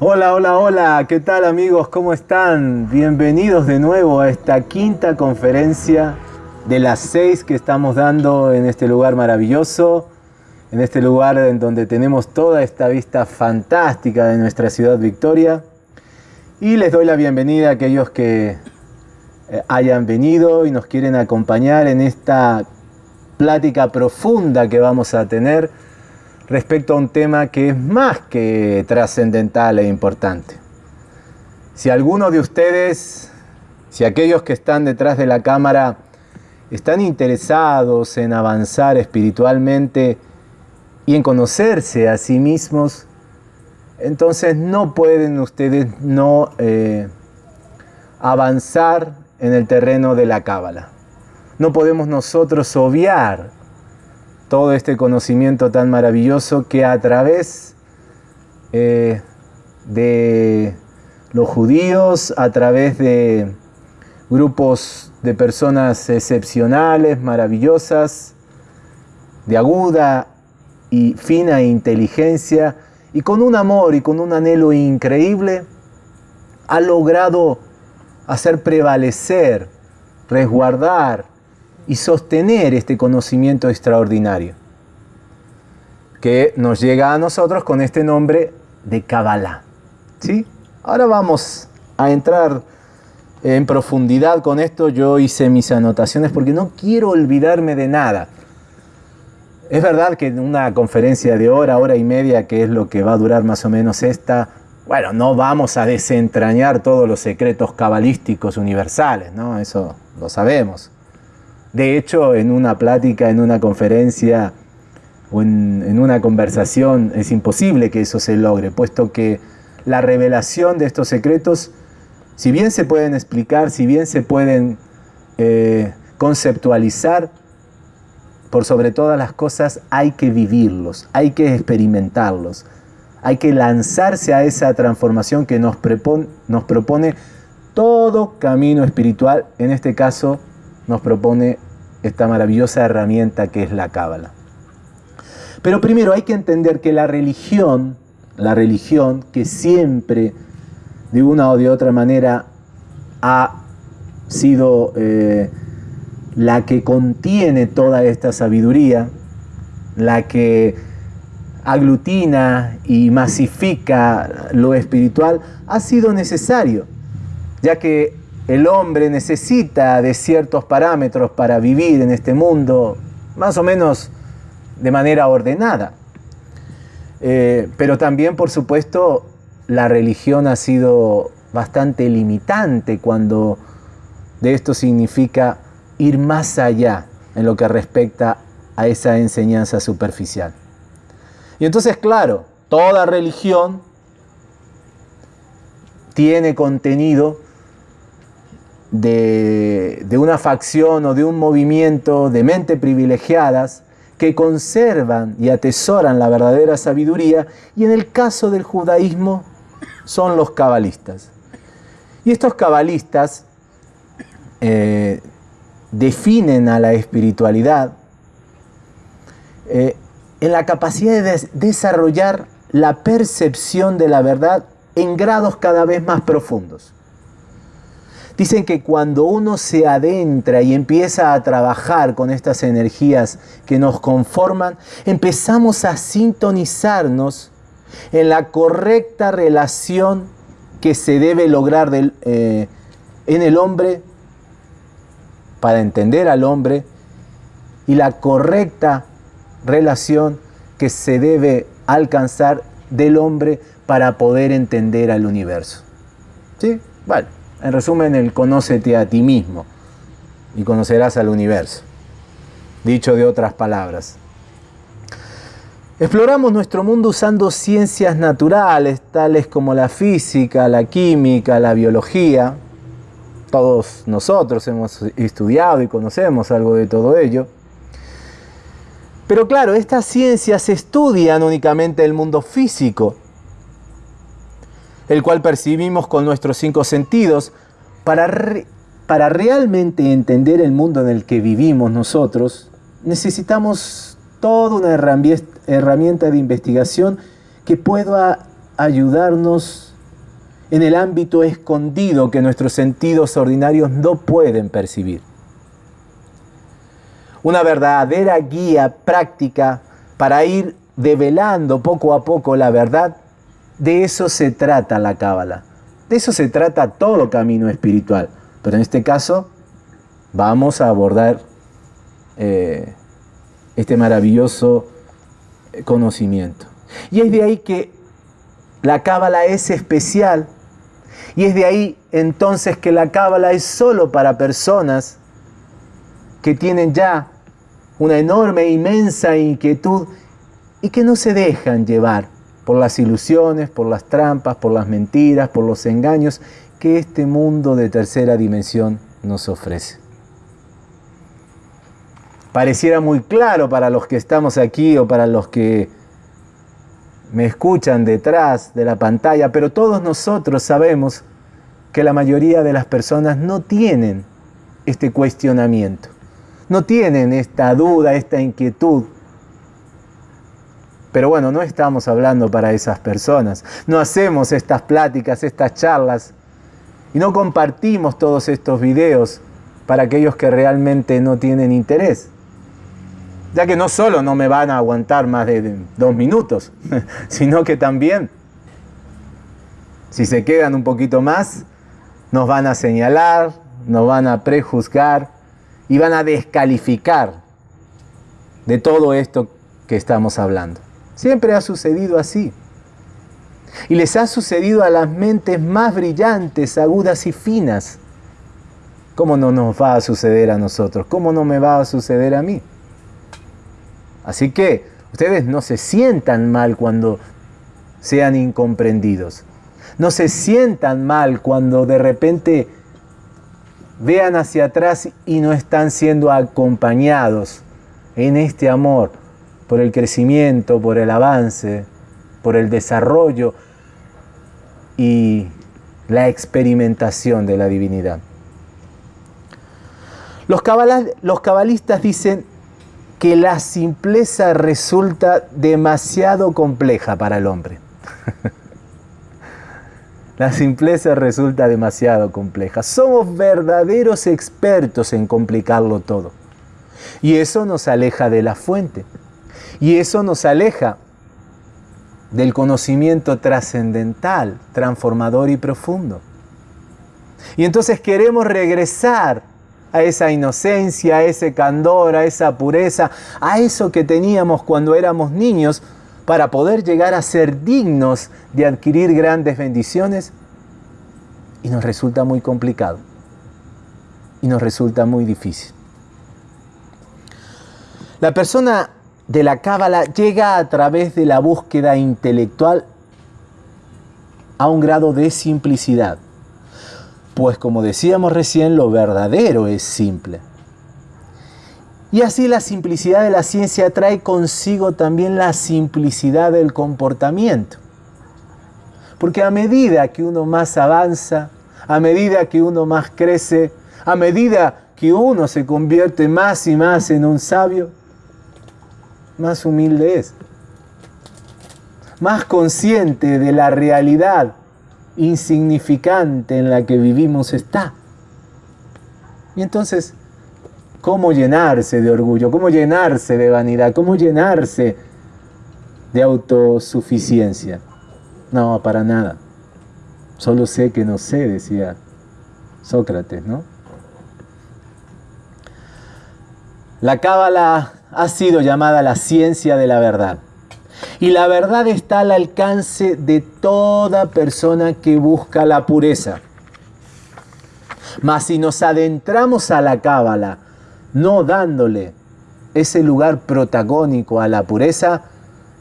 Hola, hola, hola, ¿qué tal amigos? ¿Cómo están? Bienvenidos de nuevo a esta quinta conferencia de las seis que estamos dando en este lugar maravilloso, en este lugar en donde tenemos toda esta vista fantástica de nuestra ciudad Victoria. Y les doy la bienvenida a aquellos que eh, hayan venido y nos quieren acompañar en esta plática profunda que vamos a tener respecto a un tema que es más que trascendental e importante. Si alguno de ustedes, si aquellos que están detrás de la cámara están interesados en avanzar espiritualmente y en conocerse a sí mismos, entonces no pueden ustedes no eh, avanzar en el terreno de la cábala. No podemos nosotros obviar todo este conocimiento tan maravilloso que a través eh, de los judíos, a través de grupos de personas excepcionales, maravillosas, de aguda y fina inteligencia, y con un amor y con un anhelo increíble, ha logrado hacer prevalecer, resguardar y sostener este conocimiento extraordinario que nos llega a nosotros con este nombre de Kabbalah. ¿Sí? Ahora vamos a entrar en profundidad con esto. Yo hice mis anotaciones porque no quiero olvidarme de nada. Es verdad que en una conferencia de hora, hora y media, que es lo que va a durar más o menos esta, bueno, no vamos a desentrañar todos los secretos cabalísticos universales, ¿no? Eso lo sabemos. De hecho, en una plática, en una conferencia o en, una conversación es imposible que eso se logre, puesto que la revelación de estos secretos, si bien se pueden explicar, si bien se pueden eh, conceptualizar, por sobre todas las cosas hay que vivirlos, hay que experimentarlos, hay que lanzarse a esa transformación que nos, nos propone todo camino espiritual, en este caso nos propone esta maravillosa herramienta que es la cábala. Pero primero hay que entender que la religión, la religión que siempre de una o de otra manera ha sido eh, la que contiene toda esta sabiduría, la que aglutina y masifica lo espiritual, ha sido necesario, ya que el hombre necesita de ciertos parámetros para vivir en este mundo, más o menos de manera ordenada. Eh, pero también, por supuesto, la religión ha sido bastante limitante cuando de esto significa ir más allá en lo que respecta a esa enseñanza superficial. Y entonces, claro, toda religión tiene contenido de, una facción o de un movimiento de mente privilegiadas que conservan y atesoran la verdadera sabiduría y en el caso del judaísmo son los cabalistas. Y estos cabalistas eh, definen a la espiritualidad eh, en la capacidad de desarrollar la percepción de la verdad en grados cada vez más profundos. Dicen que cuando uno se adentra y empieza a trabajar con estas energías que nos conforman, empezamos a sintonizarnos en la correcta relación que se debe lograr eh, en el hombre para entender al hombre y la correcta relación que se debe alcanzar del hombre para poder entender al universo. ¿Sí? Vale. En resumen, el conócete a ti mismo y conocerás al universo. Dicho de otras palabras. Exploramos nuestro mundo usando ciencias naturales, tales como la física, la química, la biología, todos nosotros hemos estudiado y conocemos algo de todo ello. Pero claro, estas ciencias estudian únicamente el mundo físico, el cual percibimos con nuestros cinco sentidos. Para, para realmente entender el mundo en el que vivimos nosotros, necesitamos toda una herramienta de investigación que pueda ayudarnos en el ámbito escondido que nuestros sentidos ordinarios no pueden percibir. Una verdadera guía práctica para ir develando poco a poco la verdad, de eso se trata la cábala. De eso se trata todo camino espiritual. Pero en este caso vamos a abordar eh, este maravilloso conocimiento. Y es de ahí que la cábala es especial. Y es de ahí entonces que la cábala es solo para personas que tienen ya una enorme, inmensa inquietud y que no se dejan llevar por las ilusiones, por las trampas, por las mentiras, por los engaños que este mundo de tercera dimensión nos ofrece. Pareciera muy claro para los que estamos aquí o para los que me escuchan detrás de la pantalla, pero todos nosotros sabemos que la mayoría de las personas no tienen este cuestionamiento, no tienen esta duda, esta inquietud. Pero bueno, no estamos hablando para esas personas, no hacemos estas pláticas, estas charlas. Y no compartimos todos estos videos para aquellos que realmente no tienen interés. Ya que no solo no me van a aguantar más de dos minutos, sino que también, si se quedan un poquito más, nos van a señalar, nos van a prejuzgar y van a descalificar de todo esto que estamos hablando. Siempre ha sucedido así. Y les ha sucedido a las mentes más brillantes, agudas y finas. ¿Cómo no nos va a suceder a nosotros? ¿Cómo no me va a suceder a mí? Así que ustedes no se sientan mal cuando sean incomprendidos. No se sientan mal cuando de repente vean hacia atrás y no están siendo acompañados en este amor por el crecimiento, por el avance, por el desarrollo y la experimentación de la divinidad. Los, cabalistas dicen que la simpleza resulta demasiado compleja para el hombre. la simpleza resulta demasiado compleja. Somos verdaderos expertos en complicarlo todo. Y eso nos aleja de la fuente. Y eso nos aleja del conocimiento trascendental, transformador y profundo. Y entonces queremos regresar a esa inocencia, a ese candor, a esa pureza, a eso que teníamos cuando éramos niños para poder llegar a ser dignos de adquirir grandes bendiciones y nos resulta muy complicado y nos resulta muy difícil. La persona de la cábala llega a través de la búsqueda intelectual a un grado de simplicidad. Pues como decíamos recién, lo verdadero es simple. Y así la simplicidad de la ciencia trae consigo también la simplicidad del comportamiento. Porque a medida que uno más avanza, a medida que uno más crece, a medida que uno se convierte más y más en un sabio, más humilde es. Más consciente de la realidad insignificante en la que vivimos está. Y entonces, ¿cómo llenarse de orgullo? ¿Cómo llenarse de vanidad? ¿Cómo llenarse de autosuficiencia? No, para nada. Solo sé que no sé, decía Sócrates, ¿no? La cábala ha sido llamada la ciencia de la verdad. Y la verdad está al alcance de toda persona que busca la pureza. Mas si nos adentramos a la cábala, no dándole ese lugar protagónico a la pureza,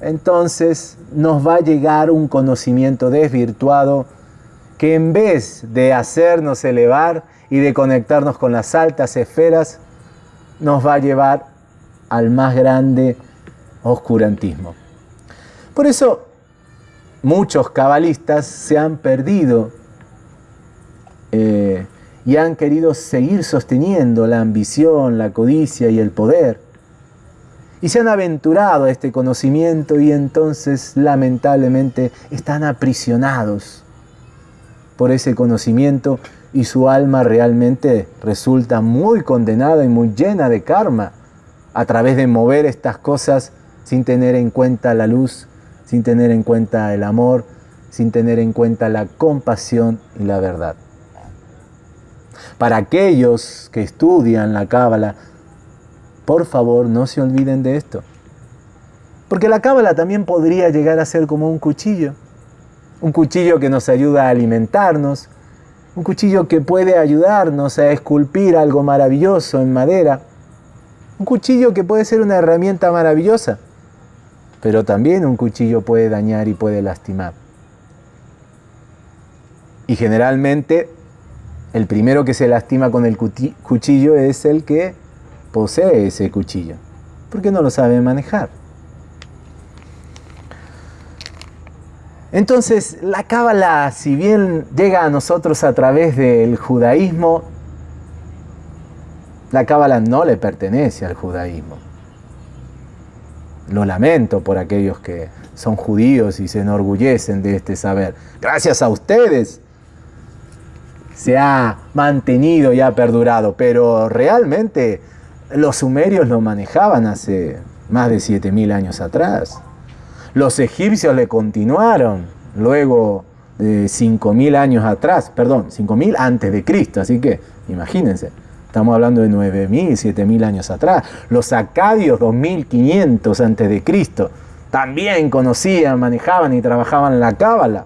entonces nos va a llegar un conocimiento desvirtuado que en vez de hacernos elevar y de conectarnos con las altas esferas, nos va a llevar al más grande oscurantismo. Por eso muchos cabalistas se han perdido eh, y han querido seguir sosteniendo la ambición, la codicia y el poder. Y se han aventurado a este conocimiento y entonces lamentablemente están aprisionados por ese conocimiento y su alma realmente resulta muy condenada y muy llena de karma a través de mover estas cosas sin tener en cuenta la luz, sin tener en cuenta el amor, sin tener en cuenta la compasión y la verdad. Para aquellos que estudian la Cábala, por favor no se olviden de esto. Porque la Cábala también podría llegar a ser como un cuchillo. Un cuchillo que nos ayuda a alimentarnos, un cuchillo que puede ayudarnos a esculpir algo maravilloso en madera, un cuchillo que puede ser una herramienta maravillosa, pero también un cuchillo puede dañar y puede lastimar. Y generalmente el primero que se lastima con el cuchillo es el que posee ese cuchillo, porque no lo sabe manejar. Entonces, la cábala, si bien llega a nosotros a través del judaísmo, la cábala no le pertenece al judaísmo. Lo lamento por aquellos que son judíos y se enorgullecen de este saber. Gracias a ustedes se ha mantenido y ha perdurado, pero realmente los sumerios lo manejaban hace más de 7.000 años atrás. Los egipcios le continuaron luego de 5.000 años atrás, perdón, 5.000 antes de Cristo, así que imagínense, estamos hablando de 9.000, 7.000 años atrás. Los acadios 2.500 antes de Cristo también conocían, manejaban y trabajaban la cábala.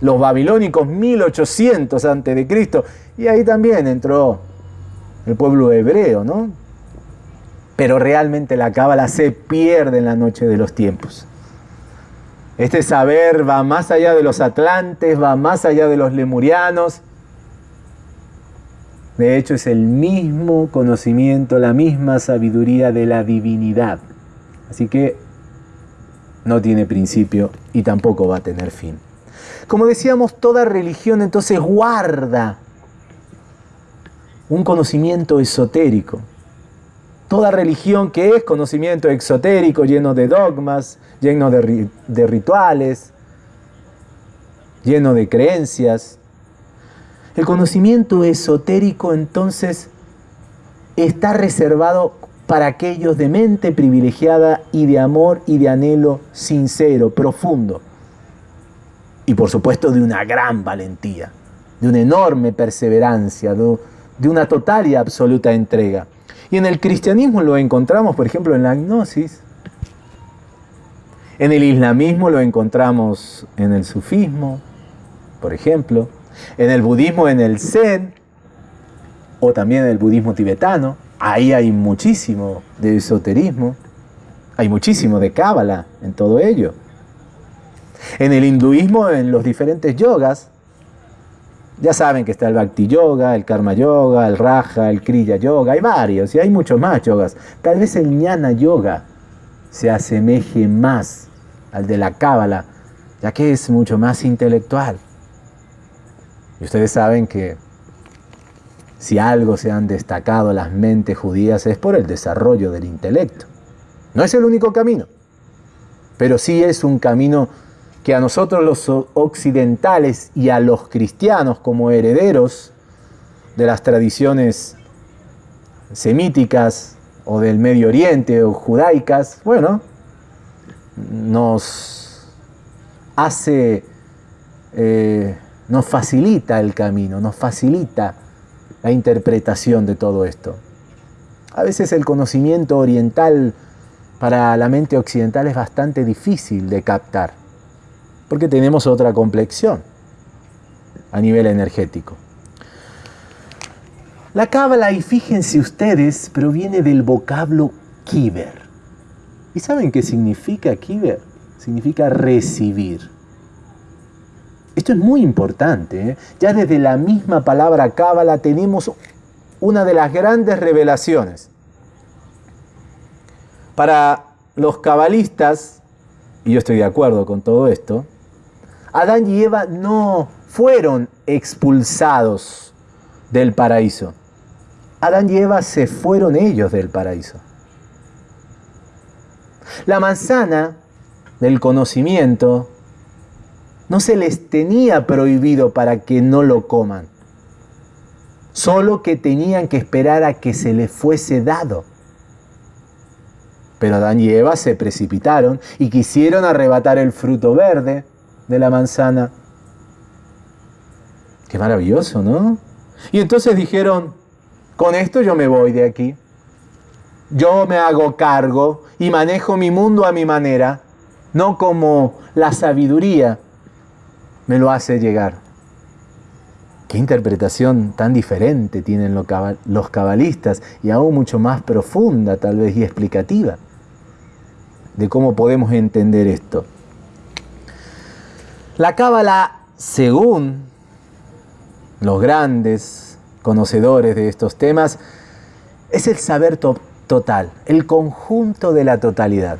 Los babilónicos 1800 antes de Cristo y ahí también entró el pueblo hebreo, ¿no? Pero realmente la cábala se pierde en la noche de los tiempos. Este saber va más allá de los atlantes, va más allá de los lemurianos. De hecho, es el mismo conocimiento, la misma sabiduría de la divinidad. Así que no tiene principio y tampoco va a tener fin. Como decíamos, toda religión entonces guarda un conocimiento esotérico. Toda religión que es conocimiento exotérico, lleno de dogmas, lleno de, de rituales, lleno de creencias. El conocimiento esotérico entonces está reservado para aquellos de mente privilegiada y de amor y de anhelo sincero, profundo. Y por supuesto de una gran valentía, de una enorme perseverancia, de, una total y absoluta entrega. Y en el cristianismo lo encontramos, por ejemplo, en la gnosis. En el islamismo lo encontramos en el sufismo, por ejemplo. En el budismo, en el zen, o también en el budismo tibetano. Ahí hay muchísimo de esoterismo, hay muchísimo de cábala en todo ello. En el hinduismo, en los diferentes yogas, ya saben que está el Bhakti Yoga, el Karma Yoga, el Raja, el Kriya Yoga, hay varios y hay muchos más yogas. Tal vez el Jnana Yoga se asemeje más al de la Cábala, ya que es mucho más intelectual. Y ustedes saben que si algo se han destacado las mentes judías es por el desarrollo del intelecto. No es el único camino, pero sí es un camino que a nosotros los occidentales y a los cristianos como herederos de las tradiciones semíticas o del Medio Oriente o judaicas, bueno, nos hace, eh, nos facilita el camino, nos facilita la interpretación de todo esto. A veces el conocimiento oriental para la mente occidental es bastante difícil de captar porque tenemos otra complexión a nivel energético. La cábala, y fíjense ustedes, proviene del vocablo kiber. ¿Y saben qué significa kiber? Significa recibir. Esto es muy importante. ¿eh? Ya desde la misma palabra cábala tenemos una de las grandes revelaciones. Para los cabalistas, y yo estoy de acuerdo con todo esto, Adán y Eva no fueron expulsados del paraíso. Adán y Eva se fueron ellos del paraíso. La manzana del conocimiento No se les tenía prohibido para que no lo coman. Solo que tenían que esperar a que se les fuese dado. Pero Adán y Eva se precipitaron y quisieron arrebatar el fruto verde de la manzana. Qué maravilloso, ¿no? Y entonces dijeron, con esto yo me voy de aquí. Yo me hago cargo y manejo mi mundo a mi manera, no como la sabiduría me lo hace llegar. Qué interpretación tan diferente tienen los cabalistas y aún mucho más profunda tal vez y explicativa de cómo podemos entender esto. La cábala, según los grandes conocedores de estos temas, es el saber total, el conjunto de la totalidad.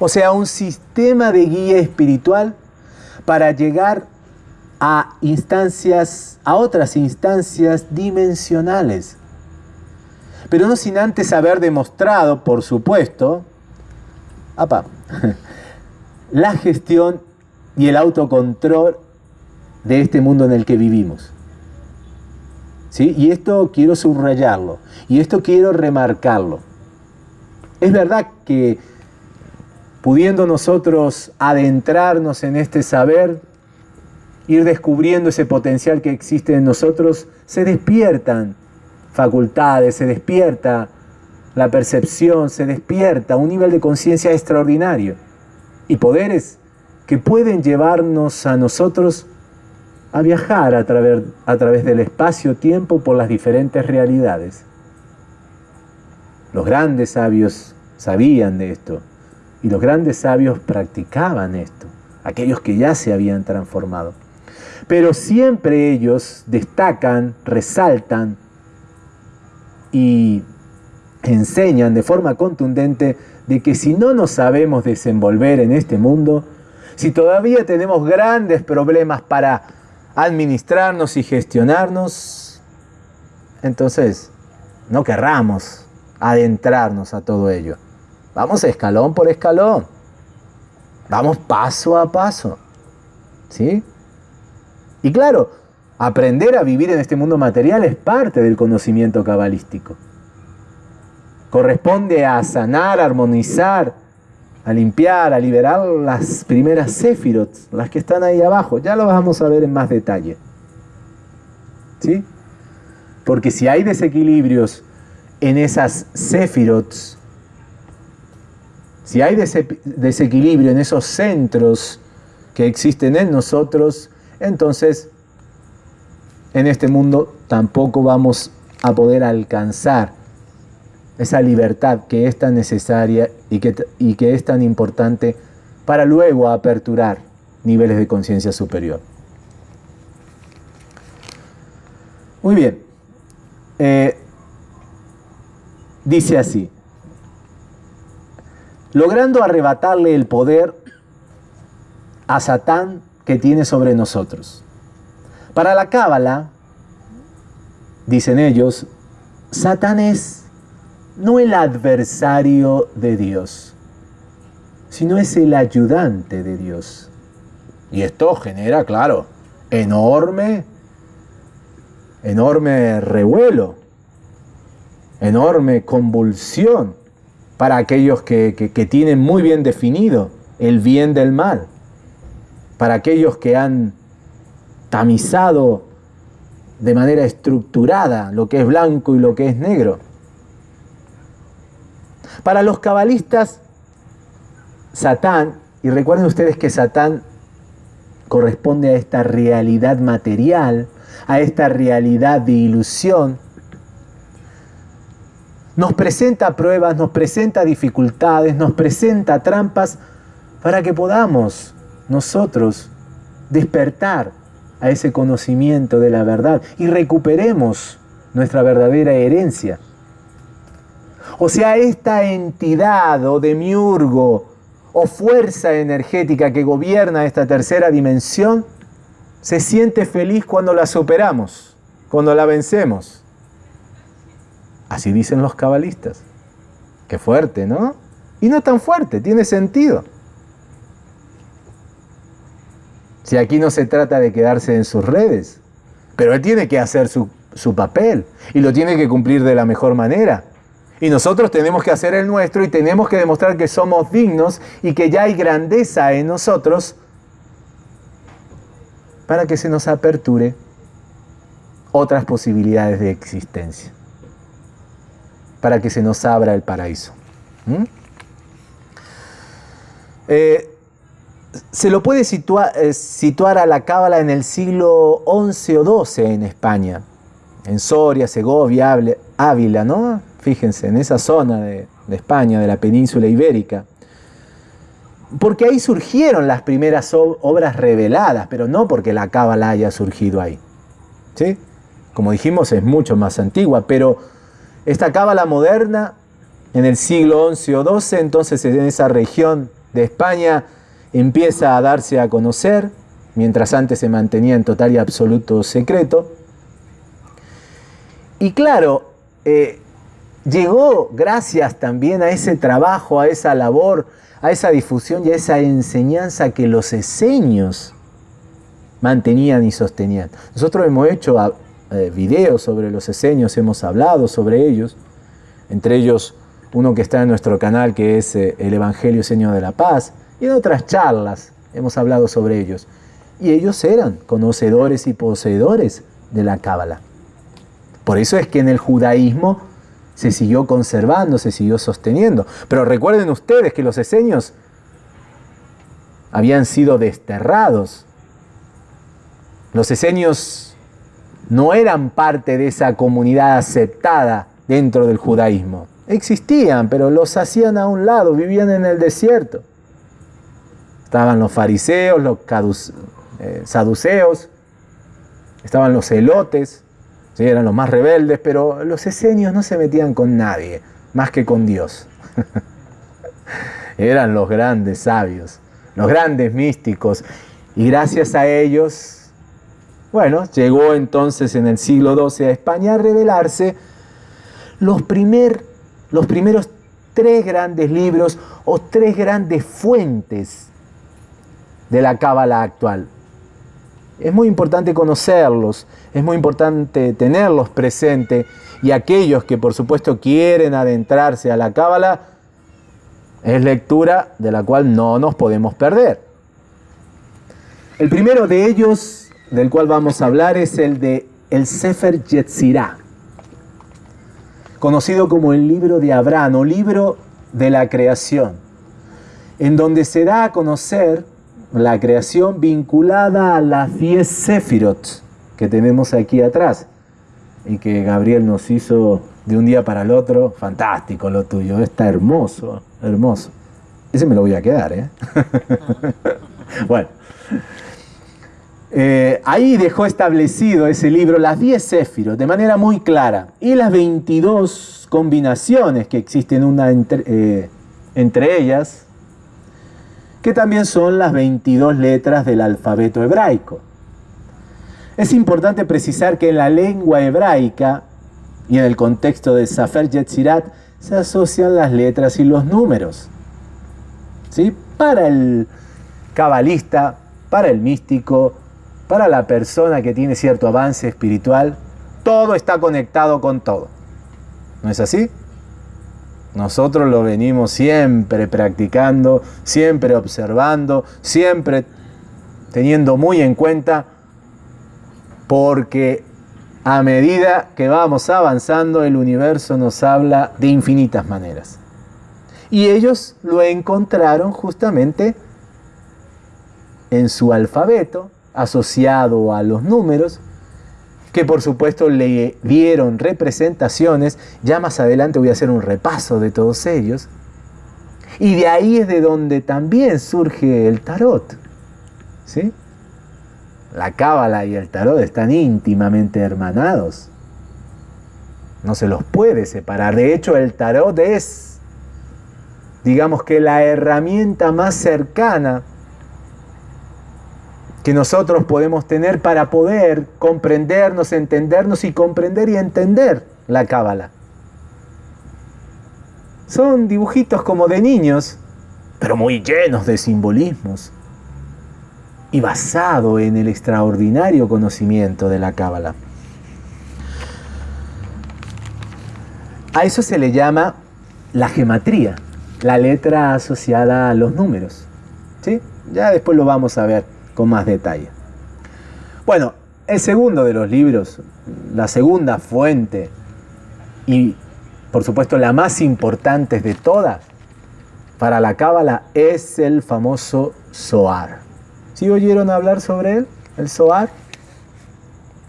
O sea, un sistema de guía espiritual para llegar a instancias, a otras instancias dimensionales. Pero no sin antes haber demostrado, por supuesto, la gestión y el autocontrol de este mundo en el que vivimos. ¿Sí? Y esto quiero subrayarlo, y esto quiero remarcarlo. Es verdad que pudiendo nosotros adentrarnos en este saber, ir descubriendo ese potencial que existe en nosotros, se despiertan facultades, se despierta la percepción, se despierta un nivel de conciencia extraordinario y poderes que pueden llevarnos a nosotros a viajar a través, a través del espacio-tiempo por las diferentes realidades. Los grandes sabios sabían de esto y los grandes sabios practicaban esto, aquellos que ya se habían transformado. Pero siempre ellos destacan, resaltan y enseñan de forma contundente de que si no nos sabemos desenvolver en este mundo, si todavía tenemos grandes problemas para administrarnos y gestionarnos, entonces no querramos adentrarnos a todo ello. Vamos escalón por escalón. Vamos paso a paso. ¿Sí? Y claro, aprender a vivir en este mundo material es parte del conocimiento cabalístico. Corresponde a sanar, a armonizar, a limpiar, a liberar las primeras sefirot, las que están ahí abajo. Ya lo vamos a ver en más detalle. ¿Sí? Porque si hay desequilibrios en esas sefirot, si hay desequilibrio en esos centros que existen en nosotros, entonces en este mundo tampoco vamos a poder alcanzar esa libertad que es tan necesaria y que, y que es tan importante para luego aperturar niveles de conciencia superior. Muy bien. Eh, dice así logrando arrebatarle el poder a Satán que tiene sobre nosotros. Para la Cábala, dicen ellos, Satán es no el adversario de Dios, sino es el ayudante de Dios. Y esto genera, claro, enorme, enorme revuelo, enorme convulsión para aquellos que, tienen muy bien definido el bien del mal, para aquellos que han tamizado de manera estructurada lo que es blanco y lo que es negro. Para los cabalistas, Satán, y recuerden ustedes que Satán corresponde a esta realidad material, a esta realidad de ilusión, nos presenta pruebas, nos presenta dificultades, nos presenta trampas para que podamos nosotros despertar a ese conocimiento de la verdad y recuperemos nuestra verdadera herencia. O sea, esta entidad o demiurgo o fuerza energética que gobierna esta tercera dimensión se siente feliz cuando la superamos, cuando la vencemos. Así dicen los cabalistas. Qué fuerte, ¿no? Y no tan fuerte, tiene sentido. Si aquí no se trata de quedarse en sus redes, pero él tiene que hacer su, su papel y lo tiene que cumplir de la mejor manera. Y nosotros tenemos que hacer el nuestro y tenemos que demostrar que somos dignos y que ya hay grandeza en nosotros para que se nos aperture otras posibilidades de existencia, para que se nos abra el paraíso. ¿Mm? Eh, se lo puede situar, eh, situar a la cábala en el siglo XI o XII en España, en Soria, Segovia, Ávila, ¿no? Fíjense, en esa zona de, de España, de la península ibérica. Porque ahí surgieron las primeras obras reveladas, pero no porque la cábala haya surgido ahí. ¿Sí? Como dijimos, es mucho más antigua, pero esta cábala moderna, en el siglo XI o XII, entonces en esa región de España, empieza a darse a conocer, mientras antes se mantenía en total y absoluto secreto. Y claro, eh, llegó gracias también a ese trabajo, a esa labor, a esa difusión y a esa enseñanza que los eseños mantenían y sostenían. Nosotros hemos hecho eh, videos sobre los eseños, hemos hablado sobre ellos, entre ellos uno que está en nuestro canal que es eh, el Evangelio Señor de la Paz, y en otras charlas hemos hablado sobre ellos. Y ellos eran conocedores y poseedores de la Cábala. Por eso es que en el judaísmo se siguió conservando, se siguió sosteniendo. Pero recuerden ustedes que los eseños habían sido desterrados. Los eseños no eran parte de esa comunidad aceptada dentro del judaísmo. Existían, pero los hacían a un lado, vivían en el desierto. Estaban los fariseos, los eh, saduceos, estaban los celotes, eran los más rebeldes, pero los esenios no se metían con nadie, más que con Dios. eran los grandes sabios, los grandes místicos, y gracias a ellos, bueno, llegó entonces en el siglo XII a España a revelarse los, los primeros tres grandes libros o tres grandes fuentes de la cábala actual. Es muy importante conocerlos, es muy importante tenerlos presentes y aquellos que por supuesto quieren adentrarse a la cábala, es lectura de la cual no nos podemos perder. El primero de ellos, del cual vamos a hablar, es el de el Sefer Yetzirah, conocido como el libro de Abraham o libro de la creación, en donde se da a conocer la creación vinculada a las 10 Sefirot que tenemos aquí atrás y que Gabriel nos hizo de un día para el otro. Fantástico lo tuyo, está hermoso, hermoso. Ese me lo voy a quedar, ¿eh? bueno. Eh, ahí dejó establecido ese libro las 10 Sefirot de manera muy clara y las 22 combinaciones que existen eh, entre ellas, que también son las 22 letras del alfabeto hebraico. Es importante precisar que en la lengua hebraica y en el contexto de Safer Yetzirat se asocian las letras y los números. ¿Sí? Para el cabalista, para el místico, para la persona que tiene cierto avance espiritual, todo está conectado con todo. ¿No es así? Nosotros lo venimos siempre practicando, siempre observando, siempre teniendo muy en cuenta, porque a medida que vamos avanzando, el universo nos habla de infinitas maneras. Y ellos lo encontraron justamente en su alfabeto, asociado a los números, que por supuesto le dieron representaciones. Ya más adelante voy a hacer un repaso de todos ellos. Y de ahí es de donde también surge el tarot. ¿Sí? La cábala y el tarot están íntimamente hermanados. No se los puede separar. De hecho, el tarot es, digamos que la herramienta más cercana que nosotros podemos tener para poder comprendernos, entendernos y comprender y entender la cábala. Son dibujitos como de niños, pero muy llenos de simbolismos. y basado en el extraordinario conocimiento de la Cábala. A eso se le llama la gematría, la letra asociada a los números. ¿sí? Ya después lo vamos a ver con más detalle. Bueno, el segundo de los libros, la segunda fuente y por supuesto la más importante de todas para la Cábala es el famoso Zohar. ¿Sí oyeron hablar sobre él? El Zohar.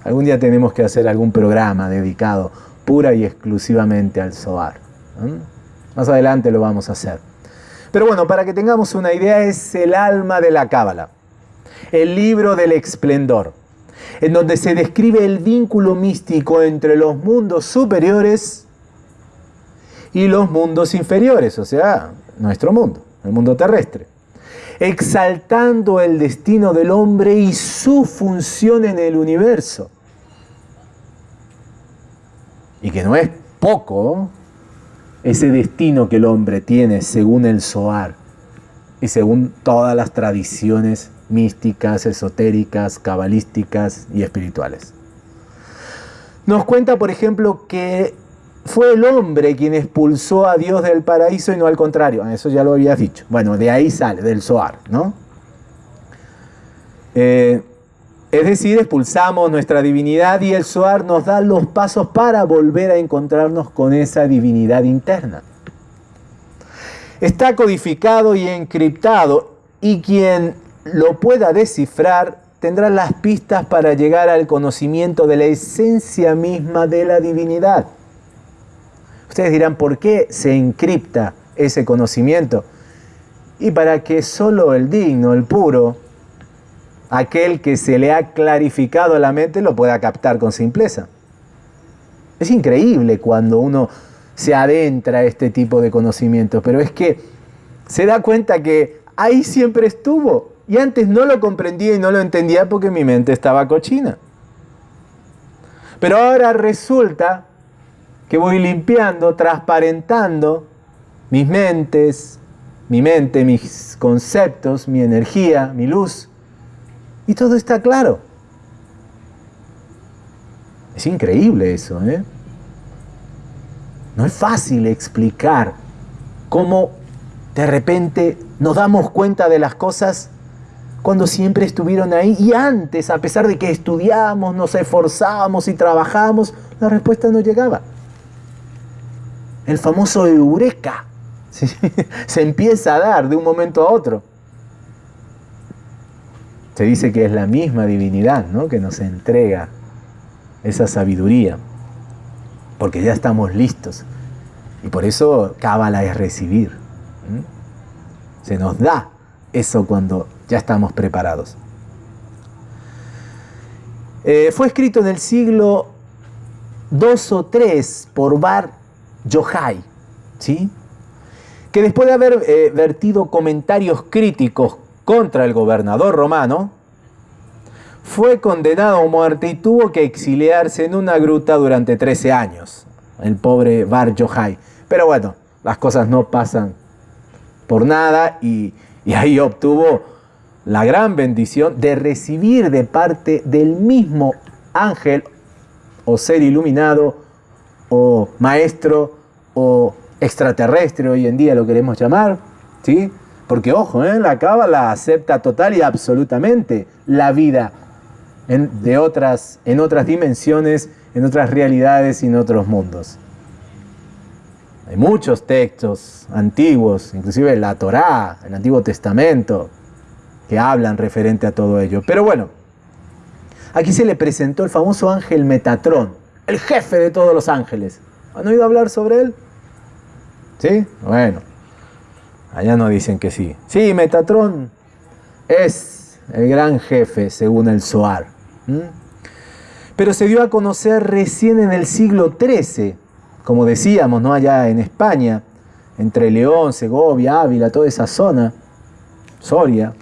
Algún día tenemos que hacer algún programa dedicado pura y exclusivamente al Zohar. Más adelante lo vamos a hacer. Pero bueno, para que tengamos una idea, es el alma de la Cábala, el libro del esplendor, en donde se describe el vínculo místico entre los mundos superiores y los mundos inferiores, o sea, nuestro mundo, el mundo terrestre, exaltando el destino del hombre y su función en el universo. Y que no es poco ese destino que el hombre tiene según el Zohar y según todas las tradiciones místicas, esotéricas, cabalísticas y espirituales. Nos cuenta, por ejemplo, que fue el hombre quien expulsó a Dios del paraíso y no al contrario. Eso ya lo habías dicho. Bueno, de ahí sale, del Zohar, ¿no? Eh, es decir, expulsamos nuestra divinidad y el Zohar nos da los pasos para volver a encontrarnos con esa divinidad interna. Está codificado y encriptado y quien lo pueda descifrar tendrá las pistas para llegar al conocimiento de la esencia misma de la divinidad. Ustedes dirán, ¿por qué se encripta ese conocimiento? Y para que solo el digno, el puro, aquel que se le ha clarificado la mente lo pueda captar con simpleza. Es increíble cuando uno se adentra a este tipo de conocimiento, pero es que se da cuenta que ahí siempre estuvo y antes no lo comprendía y no lo entendía porque mi mente estaba cochina. Pero ahora resulta que voy limpiando, transparentando mis mentes, mi mente, mis conceptos, mi energía, mi luz, y todo está claro. Es increíble eso, ¿eh? No es fácil explicar cómo de repente nos damos cuenta de las cosas cuando siempre estuvieron ahí y antes, a pesar de que estudiamos, nos esforzamos y trabajamos, la respuesta no llegaba. El famoso eureka se empieza a dar de un momento a otro. Se dice que es la misma divinidad ¿no? que nos entrega esa sabiduría, porque ya estamos listos. Y por eso Cábala es recibir. Se nos da eso cuando ya estamos preparados. Eh, fue escrito en el siglo II o III por Bar Yochai, ¿sí? que después de haber eh, vertido comentarios críticos contra el gobernador romano, fue condenado a muerte y tuvo que exiliarse en una gruta durante 13 años, el pobre Bar Yochai. Pero bueno, las cosas no pasan por nada y, y ahí obtuvo la gran bendición de recibir de parte del mismo ángel o ser iluminado o maestro o extraterrestre hoy en día lo queremos llamar, ¿sí? Porque ojo, ¿eh? la cábala acepta total y absolutamente la vida en, de otras, en otras dimensiones, en otras realidades y en otros mundos. Hay muchos textos antiguos, inclusive la Torá, el Antiguo Testamento, que hablan referente a todo ello. Pero bueno, aquí se le presentó el famoso ángel Metatrón, el jefe de todos los ángeles. ¿Han oído hablar sobre él? ¿Sí? Bueno, Allá nos dicen que sí. Sí, Metatron es el gran jefe según el Zohar. Pero se dio a conocer recién en el siglo XIII, como decíamos, ¿no? allá en España, entre León, Segovia, Ávila, toda esa zona, Soria.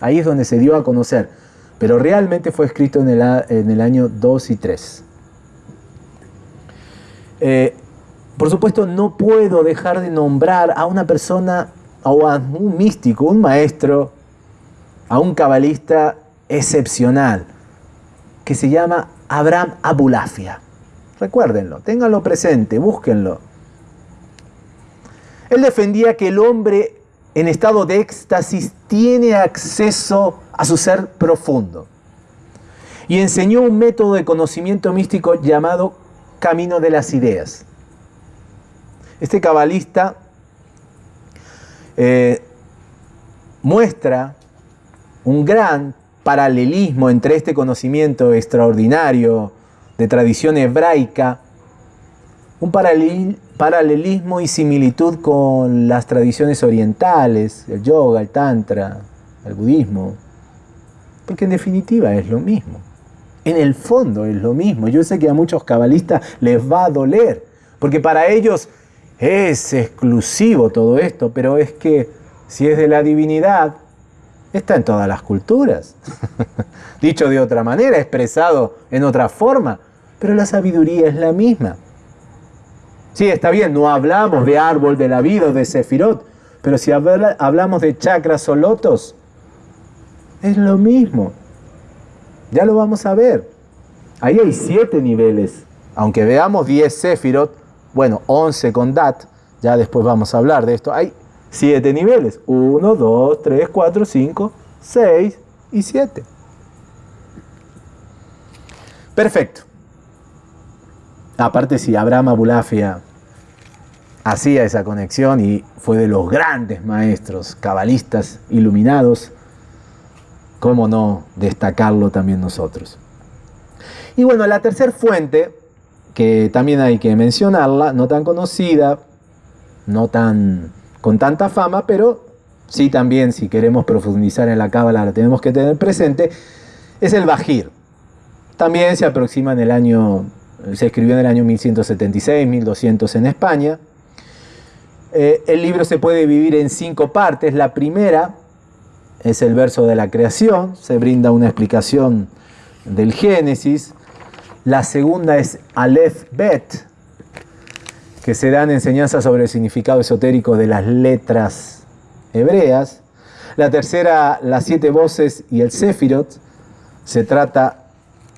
Ahí es donde se dio a conocer. Pero realmente fue escrito en el, en el año 2 y 3. Eh, por supuesto, no puedo dejar de nombrar a una persona o a un místico, un maestro, a un cabalista excepcional que se llama Abraham Abulafia. Recuérdenlo, ténganlo presente, búsquenlo. Él defendía que el hombre en estado de éxtasis tiene acceso a su ser profundo y enseñó un método de conocimiento místico llamado camino de las ideas. Este cabalista eh, muestra un gran paralelismo entre este conocimiento extraordinario de tradición hebraica, un paralelismo y similitud con las tradiciones orientales, el yoga, el tantra, el budismo, porque en definitiva es lo mismo. En el fondo es lo mismo. Yo sé que a muchos cabalistas les va a doler, porque para ellos es exclusivo todo esto, pero es que si es de la divinidad, está en todas las culturas. Dicho de otra manera, expresado en otra forma, pero la sabiduría es la misma. Sí, está bien, no hablamos de árbol de la vida o de sefirot, pero si hablamos de chakras o lotos, es lo mismo. Ya lo vamos a ver. Ahí hay siete niveles. Aunque veamos 10 Sefirot, bueno, 11 con Dat, ya después vamos a hablar de esto. Hay siete niveles. 1, 2, 3, 4, 5, 6 y 7. Perfecto. Aparte si Abraham Abulafia hacía esa conexión y fue de los grandes maestros cabalistas iluminados, ¿Cómo no destacarlo también nosotros? Y bueno, la tercera fuente, que también hay que mencionarla, no tan conocida, no tan con tanta fama, pero sí también si queremos profundizar en la cábala la tenemos que tener presente, es el Bajir. También se aproxima en el año, se escribió en el año 1176, 1200 en España. Eh, el libro se puede dividir en cinco partes. La primera es el verso de la creación, se brinda una explicación del Génesis. La segunda es Aleph Bet, que se dan enseñanzas sobre el significado esotérico de las letras hebreas. La tercera, las siete voces y el Sefirot, se trata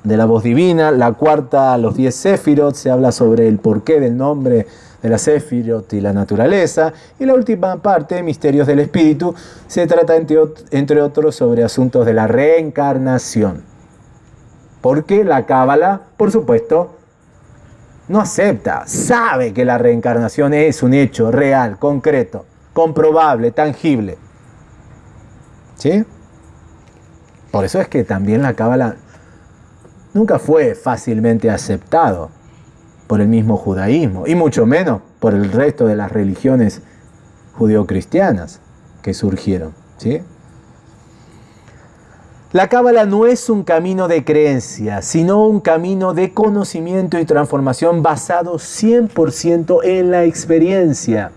de la voz divina. La cuarta, los diez Sefirot, se habla sobre el porqué del nombre de la Sefirot y la naturaleza. Y la última parte, Misterios del Espíritu, se trata entre, otros sobre asuntos de la reencarnación. Porque la Cábala, por supuesto, no acepta, sabe que la reencarnación es un hecho real, concreto, comprobable, tangible. ¿Sí? Por eso es que también la Cábala nunca fue fácilmente aceptado por el mismo judaísmo, y mucho menos por el resto de las religiones judeocristianas que surgieron. La cábala no es un camino de creencia, sino un camino de conocimiento y transformación basado 100% en la experiencia.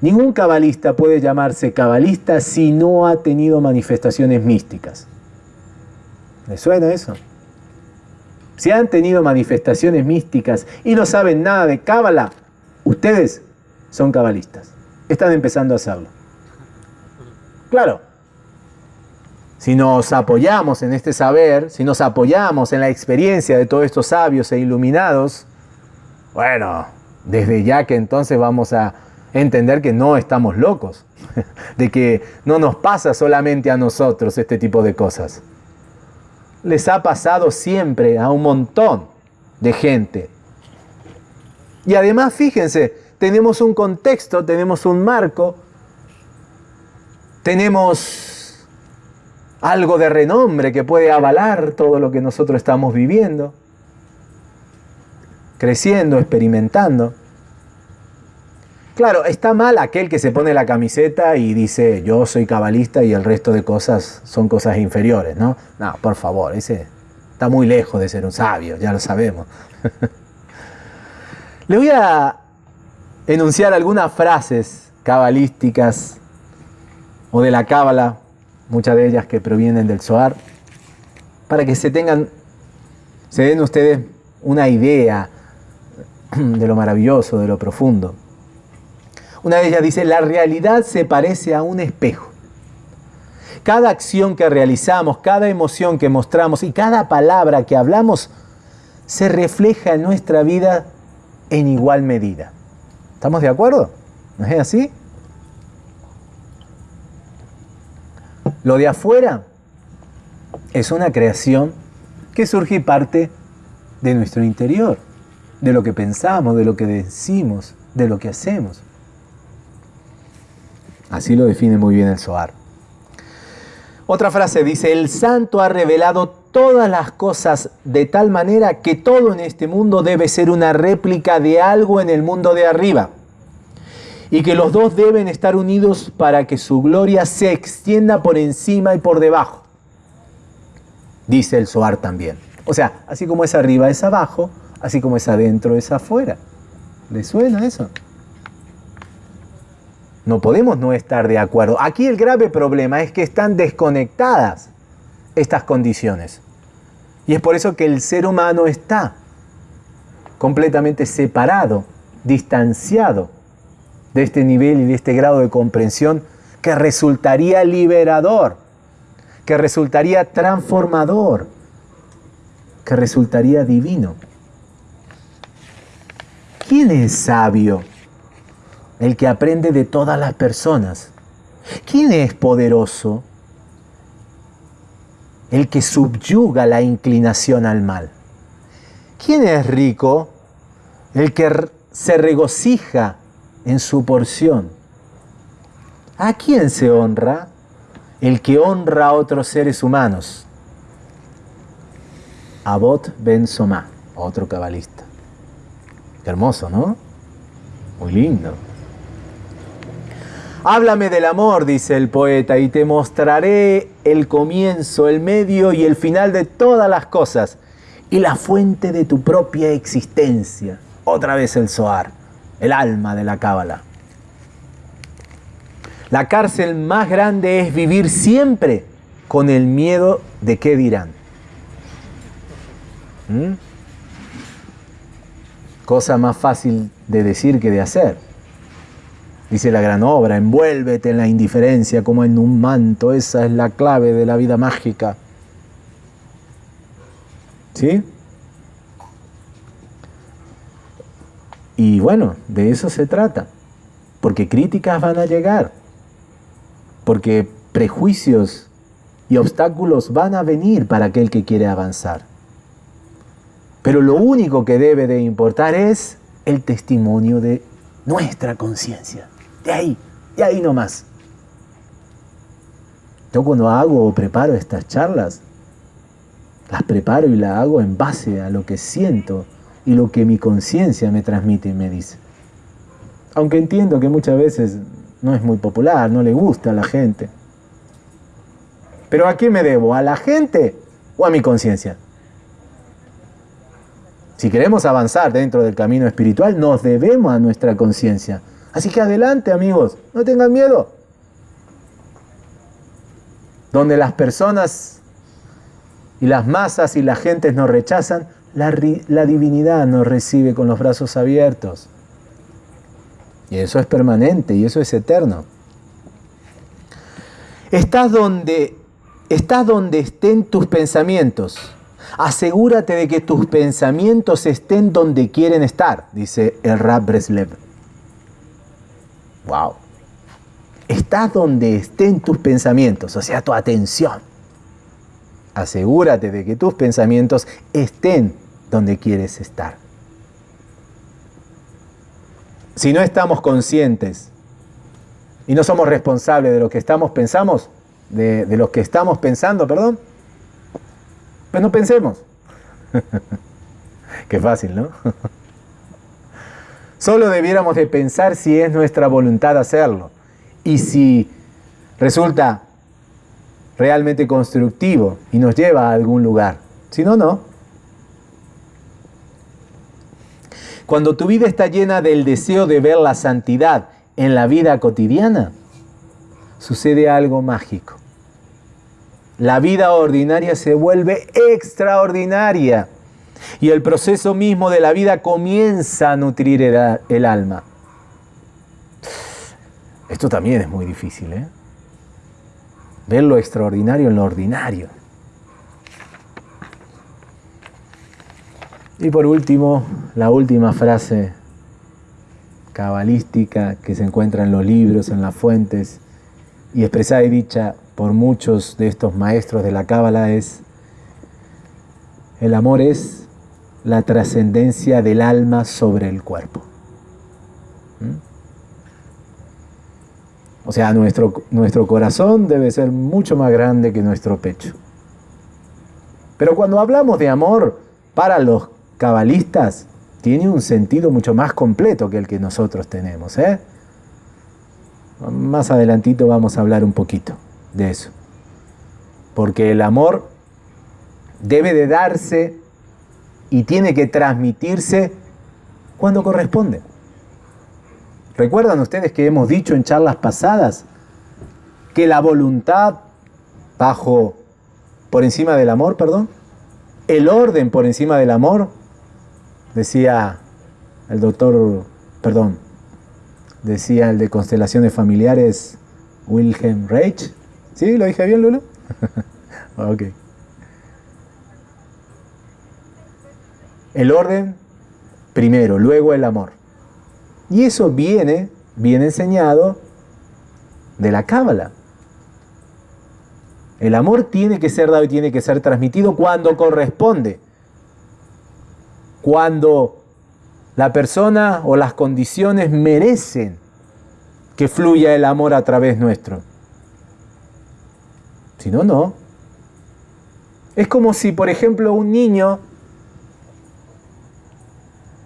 Ningún cabalista puede llamarse cabalista si no ha tenido manifestaciones místicas. ¿Le suena eso? si han tenido manifestaciones místicas y no saben nada de Cábala, ustedes son cabalistas. Están empezando a hacerlo. Claro, si nos apoyamos en este saber, si nos apoyamos en la experiencia de todos estos sabios e iluminados, bueno, desde ya que entonces vamos a entender que no estamos locos, de que no nos pasa solamente a nosotros este tipo de cosas les ha pasado siempre a un montón de gente. Y además, fíjense, tenemos un contexto, tenemos un marco, tenemos algo de renombre que puede avalar todo lo que nosotros estamos viviendo, creciendo, experimentando. Claro, está mal aquel que se pone la camiseta y dice yo soy cabalista y el resto de cosas son cosas inferiores, ¿no? No, por favor, ese está muy lejos de ser un sabio, ya lo sabemos. Le voy a enunciar algunas frases cabalísticas o de la cábala, muchas de ellas que provienen del Zohar, para que se tengan, se den ustedes una idea de lo maravilloso, de lo profundo. Una de ellas dice, la realidad se parece a un espejo. Cada acción que realizamos, cada emoción que mostramos y cada palabra que hablamos se refleja en nuestra vida en igual medida. ¿Estamos de acuerdo? ¿No es así? Lo de afuera es una creación que surge y parte de nuestro interior, de lo que pensamos, de lo que decimos, de lo que hacemos. Así lo define muy bien el Soar. Otra frase dice, el santo ha revelado todas las cosas de tal manera que todo en este mundo debe ser una réplica de algo en el mundo de arriba. Y que los dos deben estar unidos para que su gloria se extienda por encima y por debajo. Dice el Soar también. O sea, así como es arriba es abajo, así como es adentro es afuera. ¿Le suena eso? No podemos no estar de acuerdo. Aquí el grave problema es que están desconectadas estas condiciones. Y es por eso que el ser humano está completamente separado, distanciado de este nivel y de este grado de comprensión que resultaría liberador, que resultaría transformador, que resultaría divino. ¿Quién es sabio? El que aprende de todas las personas. ¿Quién es poderoso? El que subyuga la inclinación al mal. ¿Quién es rico? El que se regocija en su porción. ¿A quién se honra? El que honra a otros seres humanos. Abot Ben Somá, otro cabalista. hermoso, ¿no? Muy lindo. Háblame del amor, dice el poeta, y te mostraré el comienzo, el medio y el final de todas las cosas, y la fuente de tu propia existencia. Otra vez el Zohar, el alma de la Cábala. La cárcel más grande es vivir siempre con el miedo de qué dirán. ¿Mm? Cosa más fácil de decir que de hacer. Dice la gran obra, envuélvete en la indiferencia como en un manto, esa es la clave de la vida mágica. ¿Sí? Y bueno, de eso se trata, porque críticas van a llegar, porque prejuicios y obstáculos van a venir para aquel que quiere avanzar. Pero lo único que debe de importar es el testimonio de nuestra conciencia. De ahí, de ahí nomás. Yo cuando hago o preparo estas charlas, las preparo y las hago en base a lo que siento y lo que mi conciencia me transmite y me dice. Aunque entiendo que muchas veces no es muy popular, no le gusta a la gente. Pero ¿a qué me debo? ¿A la gente o a mi conciencia? Si queremos avanzar dentro del camino espiritual, nos debemos a nuestra conciencia. Así que adelante amigos, no tengan miedo. Donde las personas y las masas y las gentes nos rechazan, la, divinidad nos recibe con los brazos abiertos. Y eso es permanente y eso es eterno. Estás donde, estás donde estén tus pensamientos. Asegúrate de que tus pensamientos estén donde quieren estar, dice el Rab Breslev. Wow. Estás donde estén tus pensamientos, o sea, tu atención. Asegúrate de que tus pensamientos estén donde quieres estar. Si no estamos conscientes y no somos responsables de lo que estamos pensamos, de, de lo que estamos pensando, perdón, pues no pensemos. Qué fácil, ¿no? Solo debiéramos de pensar si es nuestra voluntad hacerlo y si resulta realmente constructivo y nos lleva a algún lugar. Si no, no. Cuando tu vida está llena del deseo de ver la santidad en la vida cotidiana, sucede algo mágico. La vida ordinaria se vuelve extraordinaria y el proceso mismo de la vida comienza a nutrir el, alma. Esto también es muy difícil, ¿eh? ver lo extraordinario en lo ordinario. Y por último, la última frase cabalística que se encuentra en los libros, en las fuentes, y expresada y dicha por muchos de estos maestros de la cábala es, el amor es la trascendencia del alma sobre el cuerpo. ¿Mm? O sea, nuestro, nuestro corazón debe ser mucho más grande que nuestro pecho. Pero cuando hablamos de amor, para los cabalistas, tiene un sentido mucho más completo que el que nosotros tenemos. ¿eh? Más adelantito vamos a hablar un poquito de eso. Porque el amor debe de darse y tiene que transmitirse cuando corresponde. ¿Recuerdan ustedes que hemos dicho en charlas pasadas que la voluntad bajo por encima del amor, perdón, el orden por encima del amor, decía el doctor, perdón, decía el de constelaciones familiares Wilhelm Reich. ¿Sí? ¿Lo dije bien, Lulu? ok. El orden primero, luego el amor. Y eso viene, viene enseñado de la Cábala. El amor tiene que ser dado y tiene que ser transmitido cuando corresponde. Cuando la persona o las condiciones merecen que fluya el amor a través nuestro. Si no, no. Es como si, por ejemplo, un niño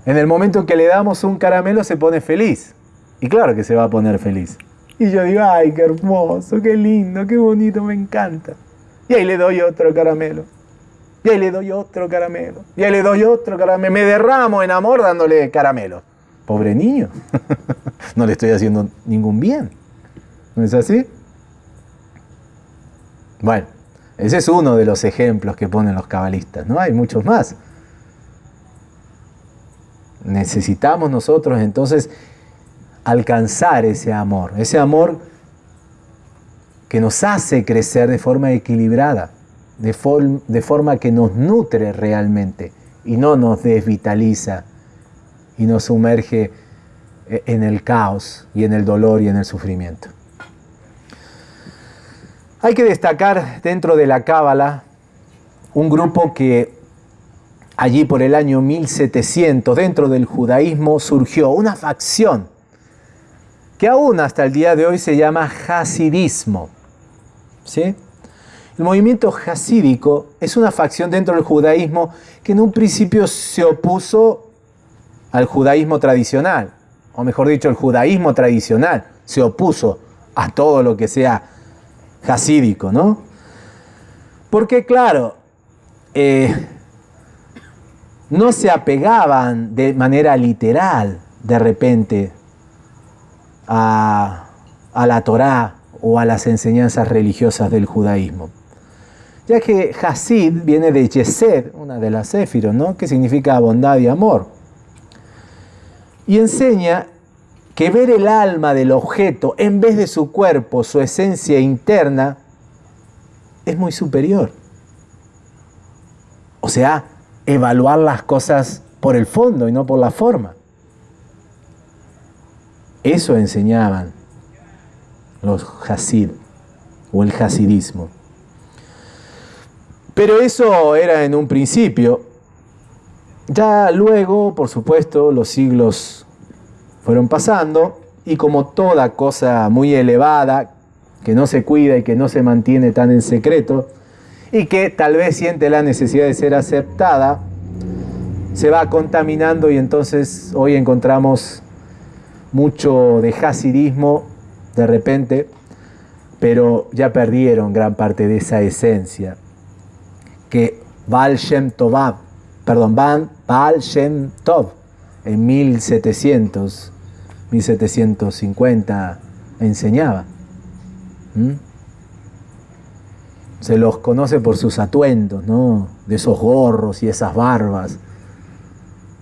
en el momento en que le damos un caramelo se pone feliz. Y claro que se va a poner feliz. Y yo digo, ay, qué hermoso, qué lindo, qué bonito, me encanta. Y ahí le doy otro caramelo. Y ahí le doy otro caramelo. Y ahí le doy otro caramelo. Me derramo en amor dándole caramelo. Pobre niño. no le estoy haciendo ningún bien. ¿No es así? Bueno, ese es uno de los ejemplos que ponen los cabalistas, ¿no? Hay muchos más. Necesitamos nosotros entonces alcanzar ese amor, ese amor que nos hace crecer de forma equilibrada, de, forma que nos nutre realmente y no nos desvitaliza y nos sumerge en el caos y en el dolor y en el sufrimiento. Hay que destacar dentro de la Cábala un grupo que allí por el año 1700, dentro del judaísmo, surgió una facción que aún hasta el día de hoy se llama hasidismo. ¿sí? El movimiento hasídico es una facción dentro del judaísmo que en un principio se opuso al judaísmo tradicional, o mejor dicho, el judaísmo tradicional se opuso a todo lo que sea hasídico, ¿no? Porque claro, eh, no se apegaban de manera literal de repente a, la Torá o a las enseñanzas religiosas del judaísmo. Ya que Hasid viene de Yesed, una de las éfiros, ¿no? que significa bondad y amor. Y enseña que ver el alma del objeto en vez de su cuerpo, su esencia interna, es muy superior. O sea, evaluar las cosas por el fondo y no por la forma. Eso enseñaban los Hasid o el Hasidismo. Pero eso era en un principio. Ya luego, por supuesto, los siglos fueron pasando y como toda cosa muy elevada, que no se cuida y que no se mantiene tan en secreto, y que tal vez siente la necesidad de ser aceptada, se va contaminando y entonces hoy encontramos mucho de hasidismo de repente, pero ya perdieron gran parte de esa esencia que Baal Shem Tov, perdón, Baal Shem Tov en 1700, 1750 enseñaba. Se los conoce por sus atuendos, ¿no? De esos gorros y esas barbas.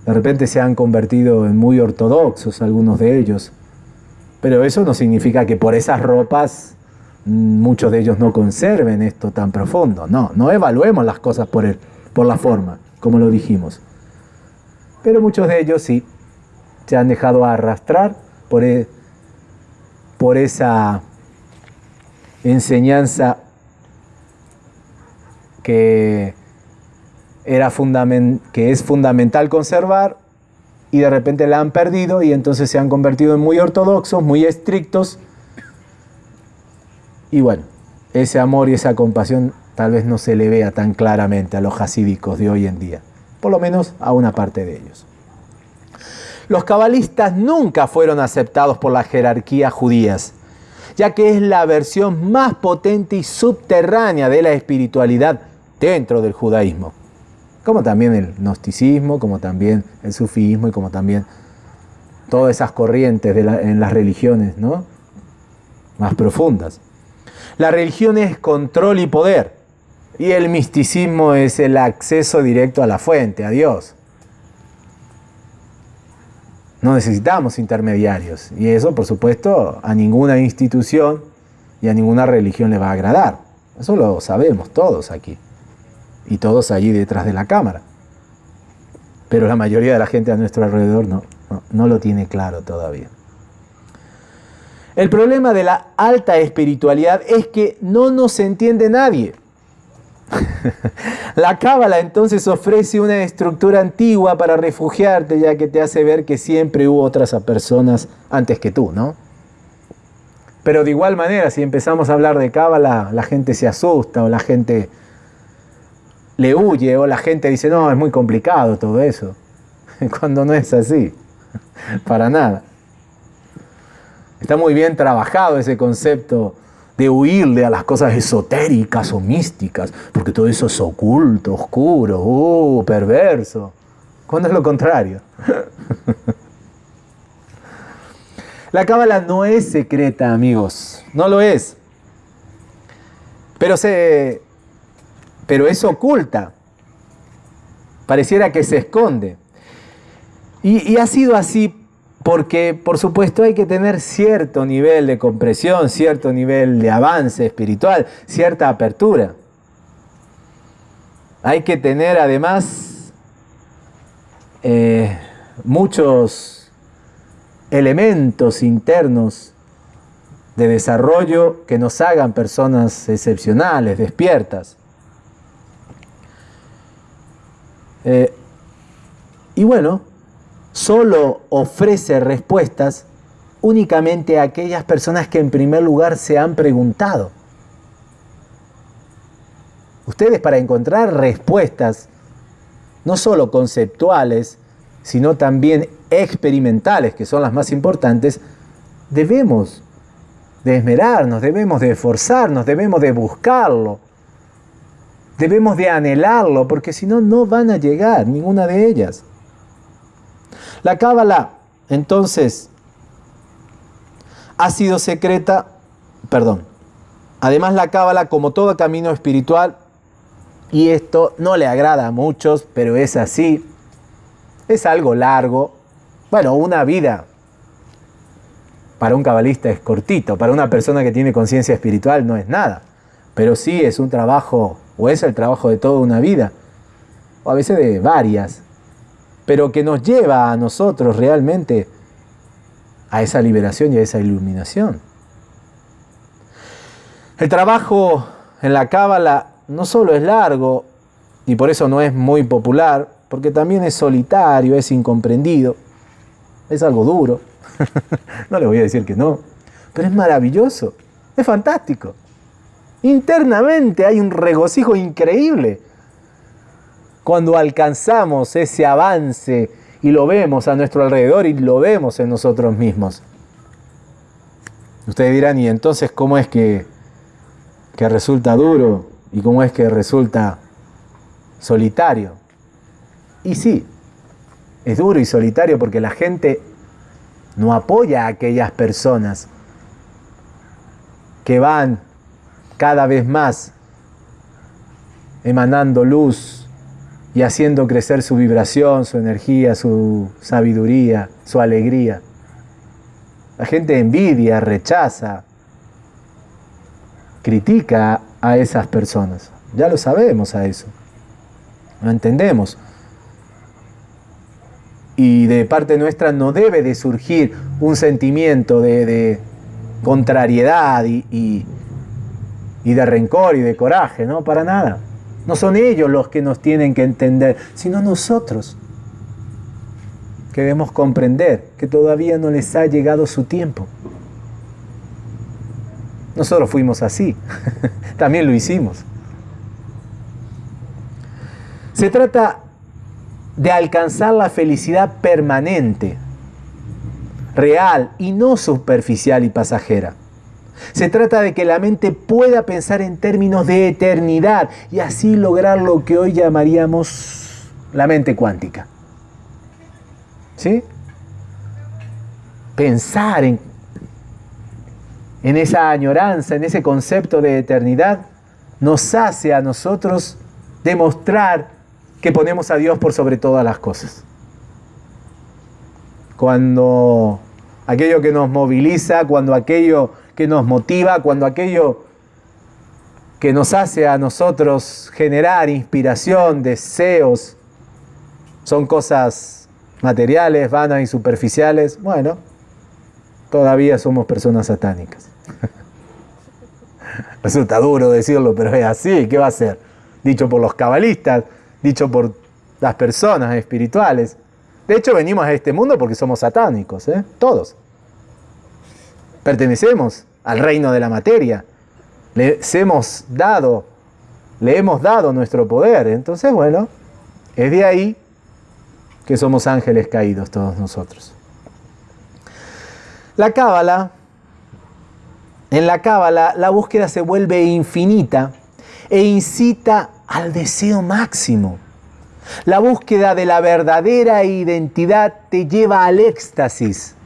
De repente se han convertido en muy ortodoxos algunos de ellos. Pero eso no significa que por esas ropas muchos de ellos no conserven esto tan profundo. No, no evaluemos las cosas por, el, por la forma, como lo dijimos. Pero muchos de ellos sí se han dejado arrastrar por, e, por esa enseñanza que, era que es fundamental conservar y de repente la han perdido y entonces se han convertido en muy ortodoxos, muy estrictos. Y bueno, ese amor y esa compasión tal vez no se le vea tan claramente a los hasídicos de hoy en día, por lo menos a una parte de ellos. Los cabalistas nunca fueron aceptados por la jerarquía judías, ya que es la versión más potente y subterránea de la espiritualidad dentro del judaísmo como también el gnosticismo, como también el sufismo y como también todas esas corrientes en las religiones ¿no? más profundas. La religión es control y poder, y el misticismo es el acceso directo a la fuente, a Dios. No necesitamos intermediarios, y eso por supuesto a ninguna institución y a ninguna religión le va a agradar. Eso lo sabemos todos aquí y todos allí detrás de la cámara. Pero la mayoría de la gente a nuestro alrededor no, no, lo tiene claro todavía. El problema de la alta espiritualidad es que no nos entiende nadie. la cábala entonces ofrece una estructura antigua para refugiarte, ya que te hace ver que siempre hubo otras personas antes que tú, ¿no? Pero de igual manera, si empezamos a hablar de cábala, la gente se asusta o la gente le huye o la gente dice, no, es muy complicado todo eso, cuando no es así, para nada. Está muy bien trabajado ese concepto de huirle a las cosas esotéricas o místicas, porque todo eso es oculto, oscuro, uh, perverso, cuando es lo contrario. La cábala no es secreta, amigos, no lo es. Pero se, pero es oculta. Pareciera que se esconde. Y, ha sido así porque, por supuesto, hay que tener cierto nivel de compresión, cierto nivel de avance espiritual, cierta apertura. Hay que tener además eh, muchos elementos internos de desarrollo que nos hagan personas excepcionales, despiertas. Eh, y bueno, solo ofrece respuestas únicamente a aquellas personas que en primer lugar se han preguntado. Ustedes para encontrar respuestas, no solo conceptuales, sino también experimentales, que son las más importantes, debemos de esmerarnos, debemos de esforzarnos, debemos de buscarlo. Debemos de anhelarlo porque si no, no van a llegar ninguna de ellas. La cábala, entonces, ha sido secreta, perdón. Además, la cábala, como todo camino espiritual, y esto no le agrada a muchos, pero es así, es algo largo. Bueno, una vida para un cabalista es cortito, para una persona que tiene conciencia espiritual no es nada, pero sí es un trabajo o es el trabajo de toda una vida, o a veces de varias, pero que nos lleva a nosotros realmente a esa liberación y a esa iluminación. El trabajo en la cábala no solo es largo, y por eso no es muy popular, porque también es solitario, es incomprendido, es algo duro. no le voy a decir que no, pero es maravilloso, es fantástico. Internamente hay un regocijo increíble cuando alcanzamos ese avance y lo vemos a nuestro alrededor y lo vemos en nosotros mismos. Ustedes dirán, ¿y entonces cómo es que, que resulta duro y cómo es que resulta solitario? Y sí, es duro y solitario porque la gente no apoya a aquellas personas que van cada vez más emanando luz y haciendo crecer su vibración, su energía, su sabiduría, su alegría. La gente envidia, rechaza, critica a esas personas. Ya lo sabemos a eso. Lo entendemos. Y de parte nuestra no debe de surgir un sentimiento de, contrariedad y, de rencor y de coraje, no, para nada. No son ellos los que nos tienen que entender, sino nosotros. Que debemos comprender que todavía no les ha llegado su tiempo. Nosotros fuimos así, también lo hicimos. Se trata de alcanzar la felicidad permanente, real y no superficial y pasajera. Se trata de que la mente pueda pensar en términos de eternidad y así lograr lo que hoy llamaríamos la mente cuántica. ¿Sí? Pensar en, en esa añoranza, en ese concepto de eternidad, nos hace a nosotros demostrar que ponemos a Dios por sobre todas las cosas. Cuando aquello que nos moviliza, cuando aquello que nos motiva, cuando aquello que nos hace a nosotros generar inspiración, deseos, son cosas materiales, vanas y superficiales, bueno, todavía somos personas satánicas. Resulta duro decirlo, pero es así, ¿qué va a ser? Dicho por los cabalistas, dicho por las personas espirituales. De hecho, venimos a este mundo porque somos satánicos, ¿eh? todos. Pertenecemos al reino de la materia. Les hemos dado, le hemos dado nuestro poder. Entonces, bueno, es de ahí que somos ángeles caídos todos nosotros. La cábala, en la cábala la búsqueda se vuelve infinita e incita al deseo máximo. La búsqueda de la verdadera identidad te lleva al éxtasis,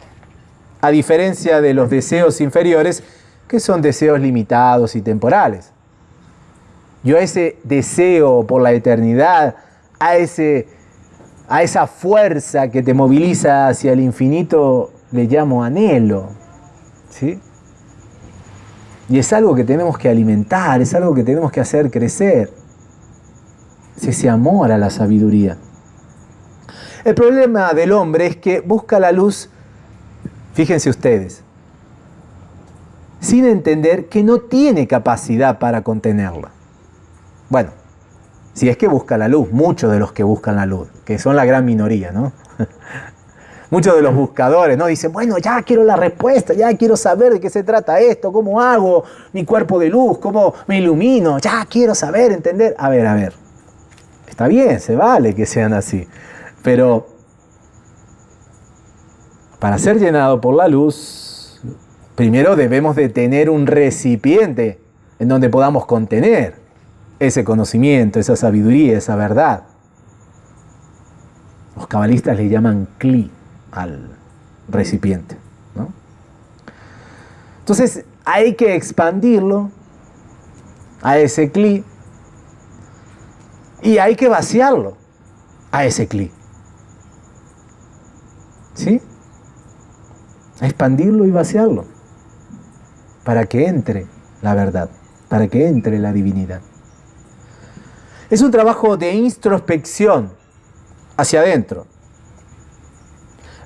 a diferencia de los deseos inferiores, que son deseos limitados y temporales. Yo a ese deseo por la eternidad, a, ese, a esa fuerza que te moviliza hacia el infinito, le llamo anhelo. ¿sí? Y es algo que tenemos que alimentar, es algo que tenemos que hacer crecer es ese amor a la sabiduría. El problema del hombre es que busca la luz, fíjense ustedes, sin entender que no tiene capacidad para contenerla. Bueno, si es que busca la luz, muchos de los que buscan la luz, que son la gran minoría, ¿no? Muchos de los buscadores, ¿no? Dicen, bueno, ya quiero la respuesta, ya quiero saber de qué se trata esto, cómo hago mi cuerpo de luz, cómo me ilumino, ya quiero saber, entender. A ver, a ver. Está bien, se vale que sean así. Pero para ser llenado por la luz, primero debemos de tener un recipiente en donde podamos contener ese conocimiento, esa sabiduría, esa verdad. Los cabalistas le llaman cli al recipiente. Entonces hay que expandirlo a ese cli y hay que vaciarlo a ese clic. ¿Sí? Expandirlo y vaciarlo para que entre la verdad, para que entre la divinidad. Es un trabajo de introspección hacia adentro,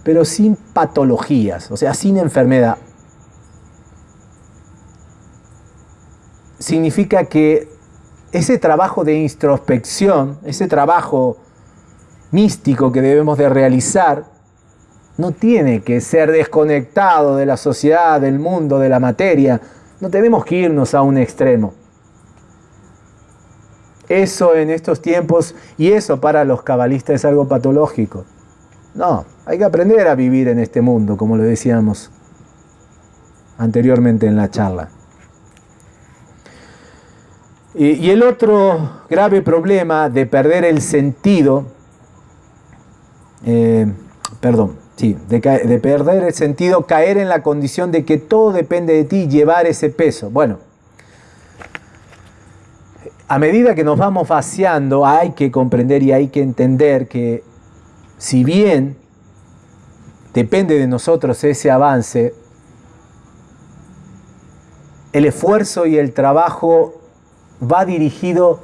pero sin patologías, o sea, sin enfermedad. Significa que ese trabajo de introspección, ese trabajo místico que debemos de realizar, no tiene que ser desconectado de la sociedad, del mundo, de la materia. No tenemos que irnos a un extremo. Eso en estos tiempos y eso para los cabalistas es algo patológico. No, hay que aprender a vivir en este mundo, como lo decíamos anteriormente en la charla. Y, el otro grave problema de perder el sentido, eh, perdón, sí, de, de, perder el sentido, caer en la condición de que todo depende de ti, llevar ese peso. Bueno, a medida que nos vamos vaciando, hay que comprender y hay que entender que si bien depende de nosotros ese avance, el esfuerzo y el trabajo va dirigido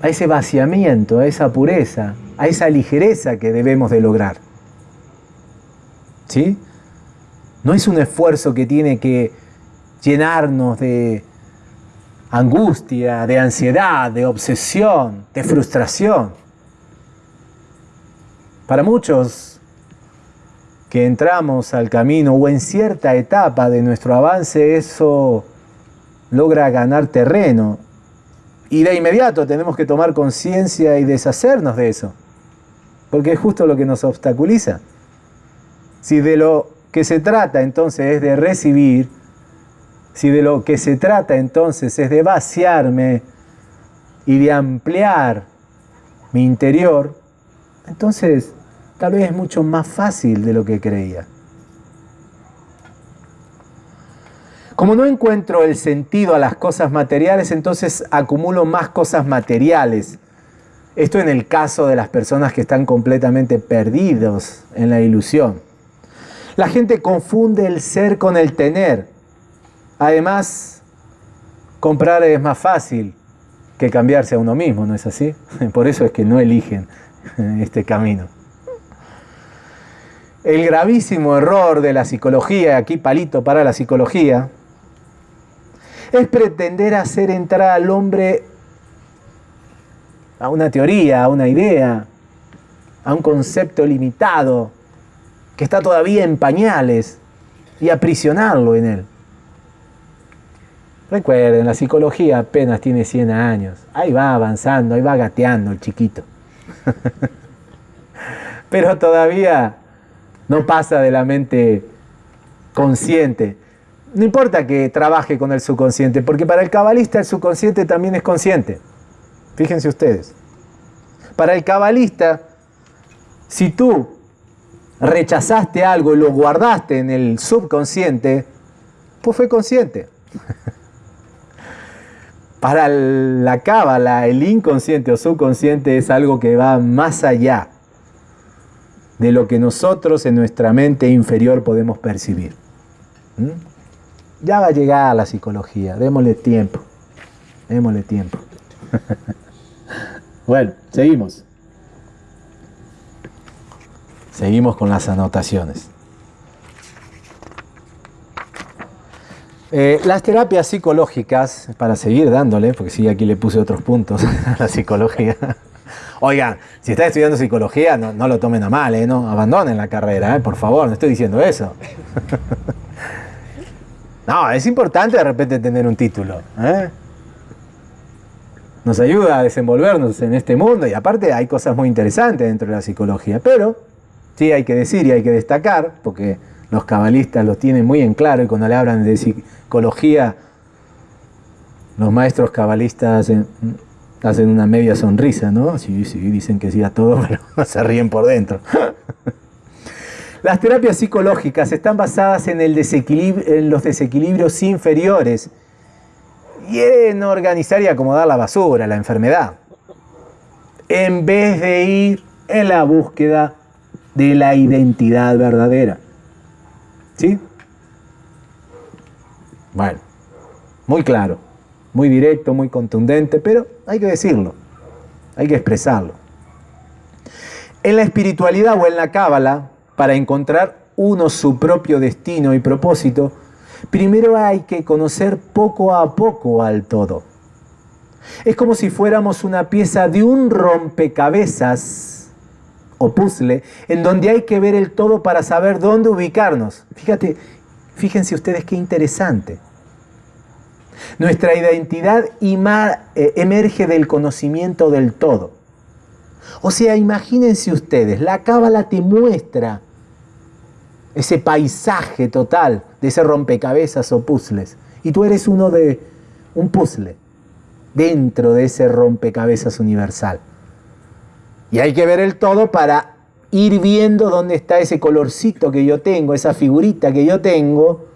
a ese vaciamiento, a esa pureza, a esa ligereza que debemos de lograr. ¿Sí? No es un esfuerzo que tiene que llenarnos de angustia, de ansiedad, de obsesión, de frustración. Para muchos que entramos al camino o en cierta etapa de nuestro avance, eso logra ganar terreno. Y de inmediato tenemos que tomar conciencia y deshacernos de eso. Porque es justo lo que nos obstaculiza. Si de lo que se trata entonces es de recibir, si de lo que se trata entonces es de vaciarme y de ampliar mi interior, entonces tal vez es mucho más fácil de lo que creía. Como no encuentro el sentido a las cosas materiales, entonces acumulo más cosas materiales. Esto en el caso de las personas que están completamente perdidos en la ilusión. La gente confunde el ser con el tener. Además, comprar es más fácil que cambiarse a uno mismo, ¿no es así? Por eso es que no eligen este camino. El gravísimo error de la psicología, aquí palito para la psicología, es pretender hacer entrar al hombre a una teoría, a una idea, a un concepto limitado que está todavía en pañales y aprisionarlo en él. Recuerden, la psicología apenas tiene 100 años. Ahí va avanzando, ahí va gateando el chiquito. Pero todavía no pasa de la mente consciente no importa que trabaje con el subconsciente, porque para el cabalista el subconsciente también es consciente. Fíjense ustedes. Para el cabalista, si tú rechazaste algo y lo guardaste en el subconsciente, pues fue consciente. Para la cábala, el inconsciente o subconsciente es algo que va más allá de lo que nosotros en nuestra mente inferior podemos percibir. ¿Mm? Ya va a llegar la psicología, démosle tiempo, démosle tiempo. bueno, seguimos. Seguimos con las anotaciones. Eh, las terapias psicológicas, para seguir dándole, porque sí, aquí le puse otros puntos a la psicología. Oigan, si están estudiando psicología, no, lo tomen a mal, ¿eh? no abandonen la carrera, ¿eh? por favor, no estoy diciendo eso. No, es importante de repente tener un título. Nos ayuda a desenvolvernos en este mundo y aparte hay cosas muy interesantes dentro de la psicología. Pero sí hay que decir y hay que destacar, porque los cabalistas lo tienen muy en claro y cuando le hablan de psicología, los maestros cabalistas hacen, una media sonrisa, ¿no? Sí, sí, dicen que sí a todo, pero se ríen por dentro. Las terapias psicológicas están basadas en, el en los desequilibrios inferiores y en organizar y acomodar la basura, la enfermedad, en vez de ir en la búsqueda de la identidad verdadera. ¿Sí? Bueno, muy claro, muy directo, muy contundente, pero hay que decirlo, hay que expresarlo. En la espiritualidad o en la cábala, para encontrar uno su propio destino y propósito, primero hay que conocer poco a poco al todo. Es como si fuéramos una pieza de un rompecabezas o puzzle en donde hay que ver el todo para saber dónde ubicarnos. Fíjate, fíjense ustedes qué interesante. Nuestra identidad eh, emerge del conocimiento del todo. O sea, imagínense ustedes, la cábala te muestra ese paisaje total de ese rompecabezas o puzzles. Y tú eres uno de un puzzle dentro de ese rompecabezas universal. Y hay que ver el todo para ir viendo dónde está ese colorcito que yo tengo, esa figurita que yo tengo,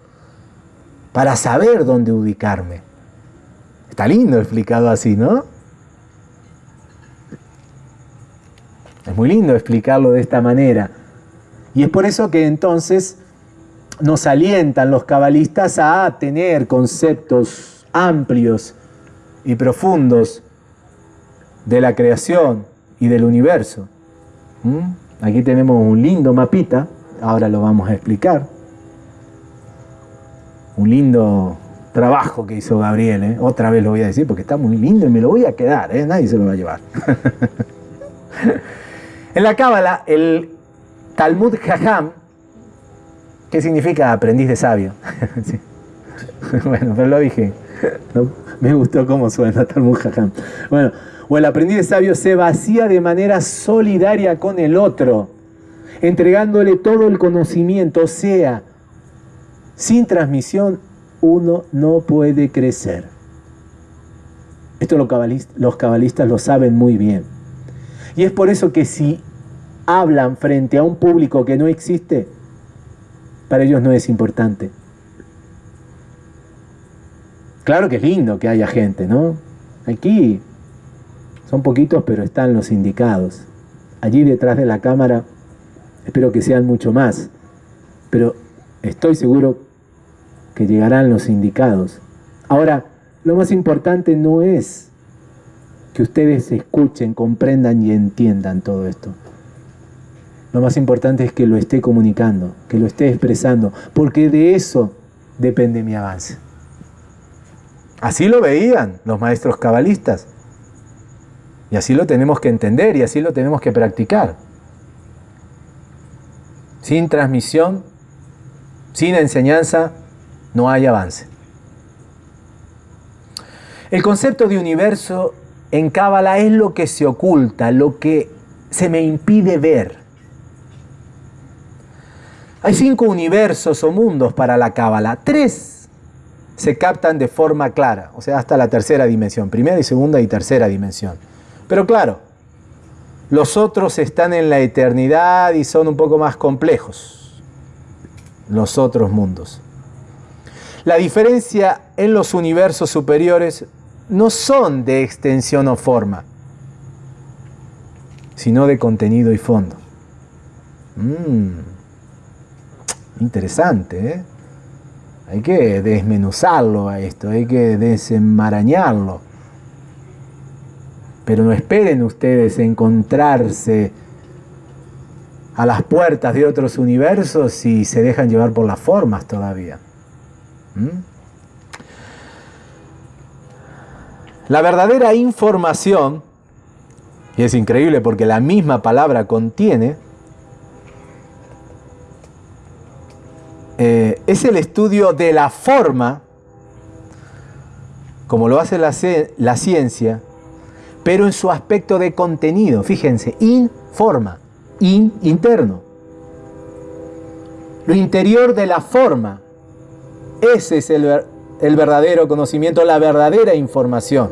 para saber dónde ubicarme. Está lindo explicado así, ¿no? Es muy lindo explicarlo de esta manera. Y es por eso que entonces nos alientan los cabalistas a tener conceptos amplios y profundos de la creación y del universo. ¿Mm? Aquí tenemos un lindo mapita, ahora lo vamos a explicar. Un lindo trabajo que hizo Gabriel, ¿eh? otra vez lo voy a decir porque está muy lindo y me lo voy a quedar, ¿eh? nadie se lo va a llevar. en la Cábala, el Talmud Jajam, ¿qué significa aprendiz de sabio? Bueno, pero lo dije, me gustó cómo suena Talmud Jajam. Bueno, o el aprendiz sabio se vacía de manera solidaria con el otro, entregándole todo el conocimiento, o sea, sin transmisión uno no puede crecer. Esto los cabalistas lo saben muy bien. Y es por eso que si hablan frente a un público que no existe, para ellos no es importante. Claro que es lindo que haya gente, ¿no? Aquí son poquitos, pero están los indicados. Allí detrás de la cámara, espero que sean mucho más, pero estoy seguro que llegarán los indicados. Ahora, lo más importante no es que ustedes escuchen, comprendan y entiendan todo esto. Lo más importante es que lo esté comunicando, que lo esté expresando, porque de eso depende mi avance. Así lo veían los maestros cabalistas. Y así lo tenemos que entender y así lo tenemos que practicar. Sin transmisión, sin enseñanza, no hay avance. El concepto de universo en Cábala es lo que se oculta, lo que se me impide ver. Hay cinco universos o mundos para la Cábala. Tres se captan de forma clara, o sea, hasta la tercera dimensión, primera y segunda y tercera dimensión. Pero claro, los otros están en la eternidad y son un poco más complejos, los otros mundos. La diferencia en los universos superiores no son de extensión o forma, sino de contenido y fondo. Mm, interesante, ¿eh? Hay que desmenuzarlo a esto, hay que desenmarañarlo. Pero no esperen ustedes encontrarse a las puertas de otros universos si se dejan llevar por las formas todavía. ¿Mm? La verdadera información, y es increíble porque la misma palabra contiene, eh, es el estudio de la forma, como lo hace la, ciencia, pero en su aspecto de contenido. Fíjense, informa, in, interno. Lo interior de la forma, ese es el, verdadero conocimiento, la verdadera información.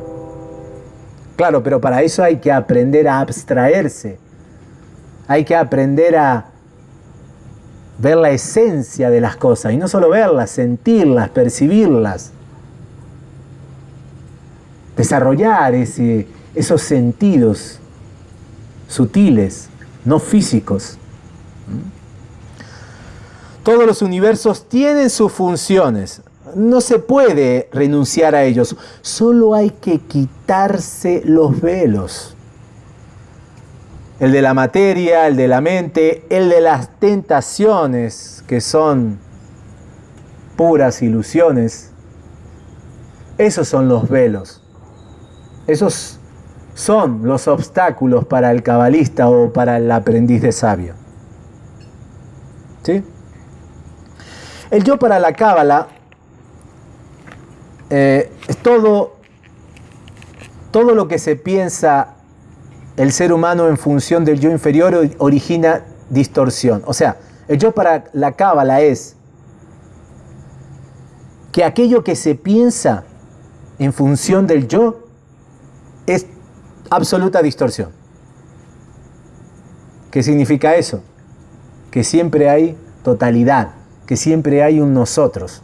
Claro, pero para eso hay que aprender a abstraerse. Hay que aprender a ver la esencia de las cosas y no solo verlas, sentirlas, percibirlas. Desarrollar esos sentidos sutiles, no físicos. Todos los universos tienen sus funciones. No se puede renunciar a ellos. Solo hay que quitarse los velos. El de la materia, el de la mente, el de las tentaciones, que son puras ilusiones. Esos son los velos. Esos son los obstáculos para el cabalista o para el aprendiz de sabio. ¿Sí? El yo para la cábala eh, es todo, todo lo que se piensa el ser humano en función del yo inferior origina distorsión. O sea, el yo para la cábala es que aquello que se piensa en función del yo es absoluta distorsión. ¿Qué significa eso? Que siempre hay totalidad que siempre hay un nosotros.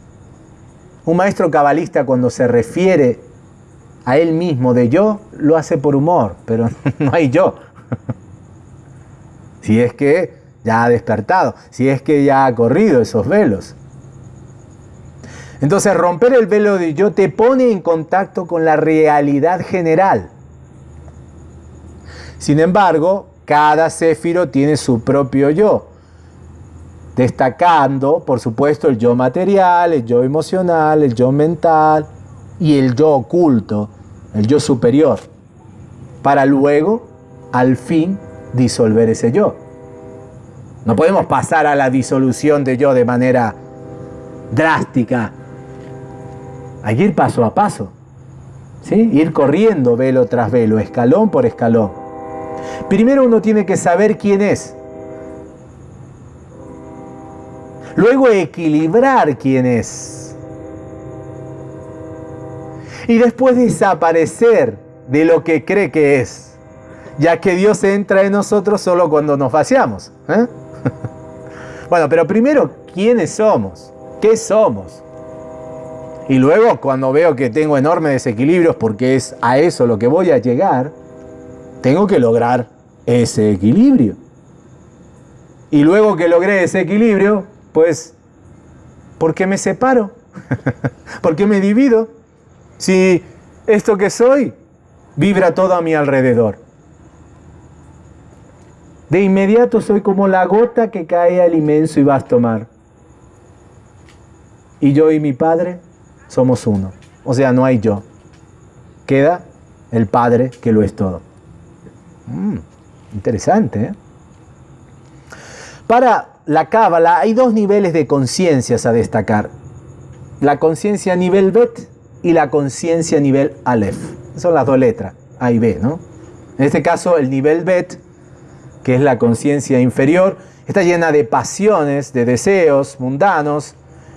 Un maestro cabalista cuando se refiere a él mismo de yo, lo hace por humor, pero no hay yo. si es que ya ha despertado, si es que ya ha corrido esos velos. Entonces romper el velo de yo te pone en contacto con la realidad general. Sin embargo, cada céfiro tiene su propio yo, destacando, por supuesto, el yo material, el yo emocional, el yo mental y el yo oculto, el yo superior, para luego, al fin, disolver ese yo. No podemos pasar a la disolución de yo de manera drástica. Hay que ir paso a paso. ¿sí? Ir corriendo velo tras velo, escalón por escalón. Primero uno tiene que saber quién es. Luego equilibrar quién es. Y después desaparecer de lo que cree que es. Ya que Dios entra en nosotros solo cuando nos vaciamos. ¿eh? bueno, pero primero, ¿quiénes somos? ¿Qué somos? Y luego cuando veo que tengo enormes desequilibrios, porque es a eso lo que voy a llegar, tengo que lograr ese equilibrio. Y luego que logré ese equilibrio, pues, ¿por qué me separo? ¿Por qué me divido? Si esto que soy vibra todo a mi alrededor. De inmediato soy como la gota que cae al inmenso y vasto mar. Y yo y mi Padre somos uno. O sea, no hay yo. Queda el Padre que lo es todo. Mm, interesante. ¿eh? Para la Cábala hay dos niveles de conciencias a destacar. La conciencia nivel Bet y la conciencia nivel Aleph. Son las dos letras, A y B, ¿no? En este caso, el nivel Bet, que es la conciencia inferior, está llena de pasiones, de deseos mundanos,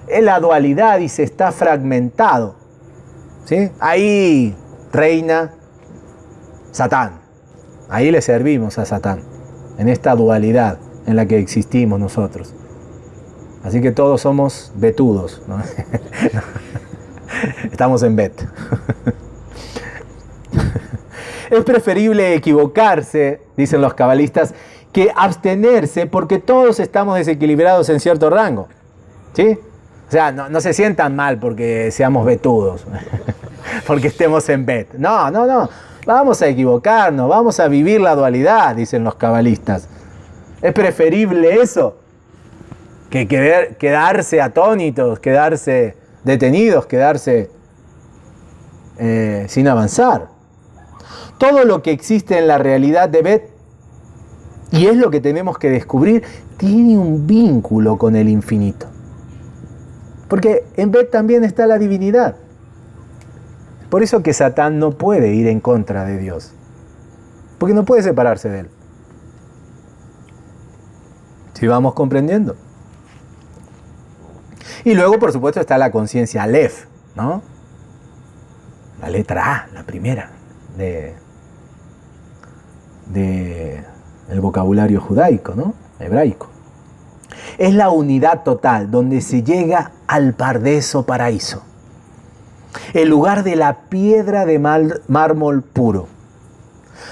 es la dualidad y se está fragmentado. ¿sí? Ahí reina Satán. Ahí le servimos a Satán, en esta dualidad en la que existimos nosotros. Así que todos somos betudos. Estamos en bet. es preferible equivocarse, dicen los cabalistas, que abstenerse porque todos estamos desequilibrados en cierto rango. ¿Sí? O sea, no, se sientan mal porque seamos vetudos, porque estemos en bet. No, no, no. Vamos a equivocarnos, vamos a vivir la dualidad, dicen los cabalistas. Es preferible eso que quedarse atónitos, quedarse detenidos, quedarse eh, sin avanzar. Todo lo que existe en la realidad de Bet, y es lo que tenemos que descubrir, tiene un vínculo con el infinito. Porque en Bet también está la divinidad. Por eso que Satán no puede ir en contra de Dios. Porque no puede separarse de él. Si vamos comprendiendo. Y luego, por supuesto, está la conciencia Aleph, ¿no? La letra A, la primera, de, de el vocabulario judaico, ¿no? Hebraico. Es la unidad total donde se llega al pardeso paraíso, el lugar de la piedra de mármol puro,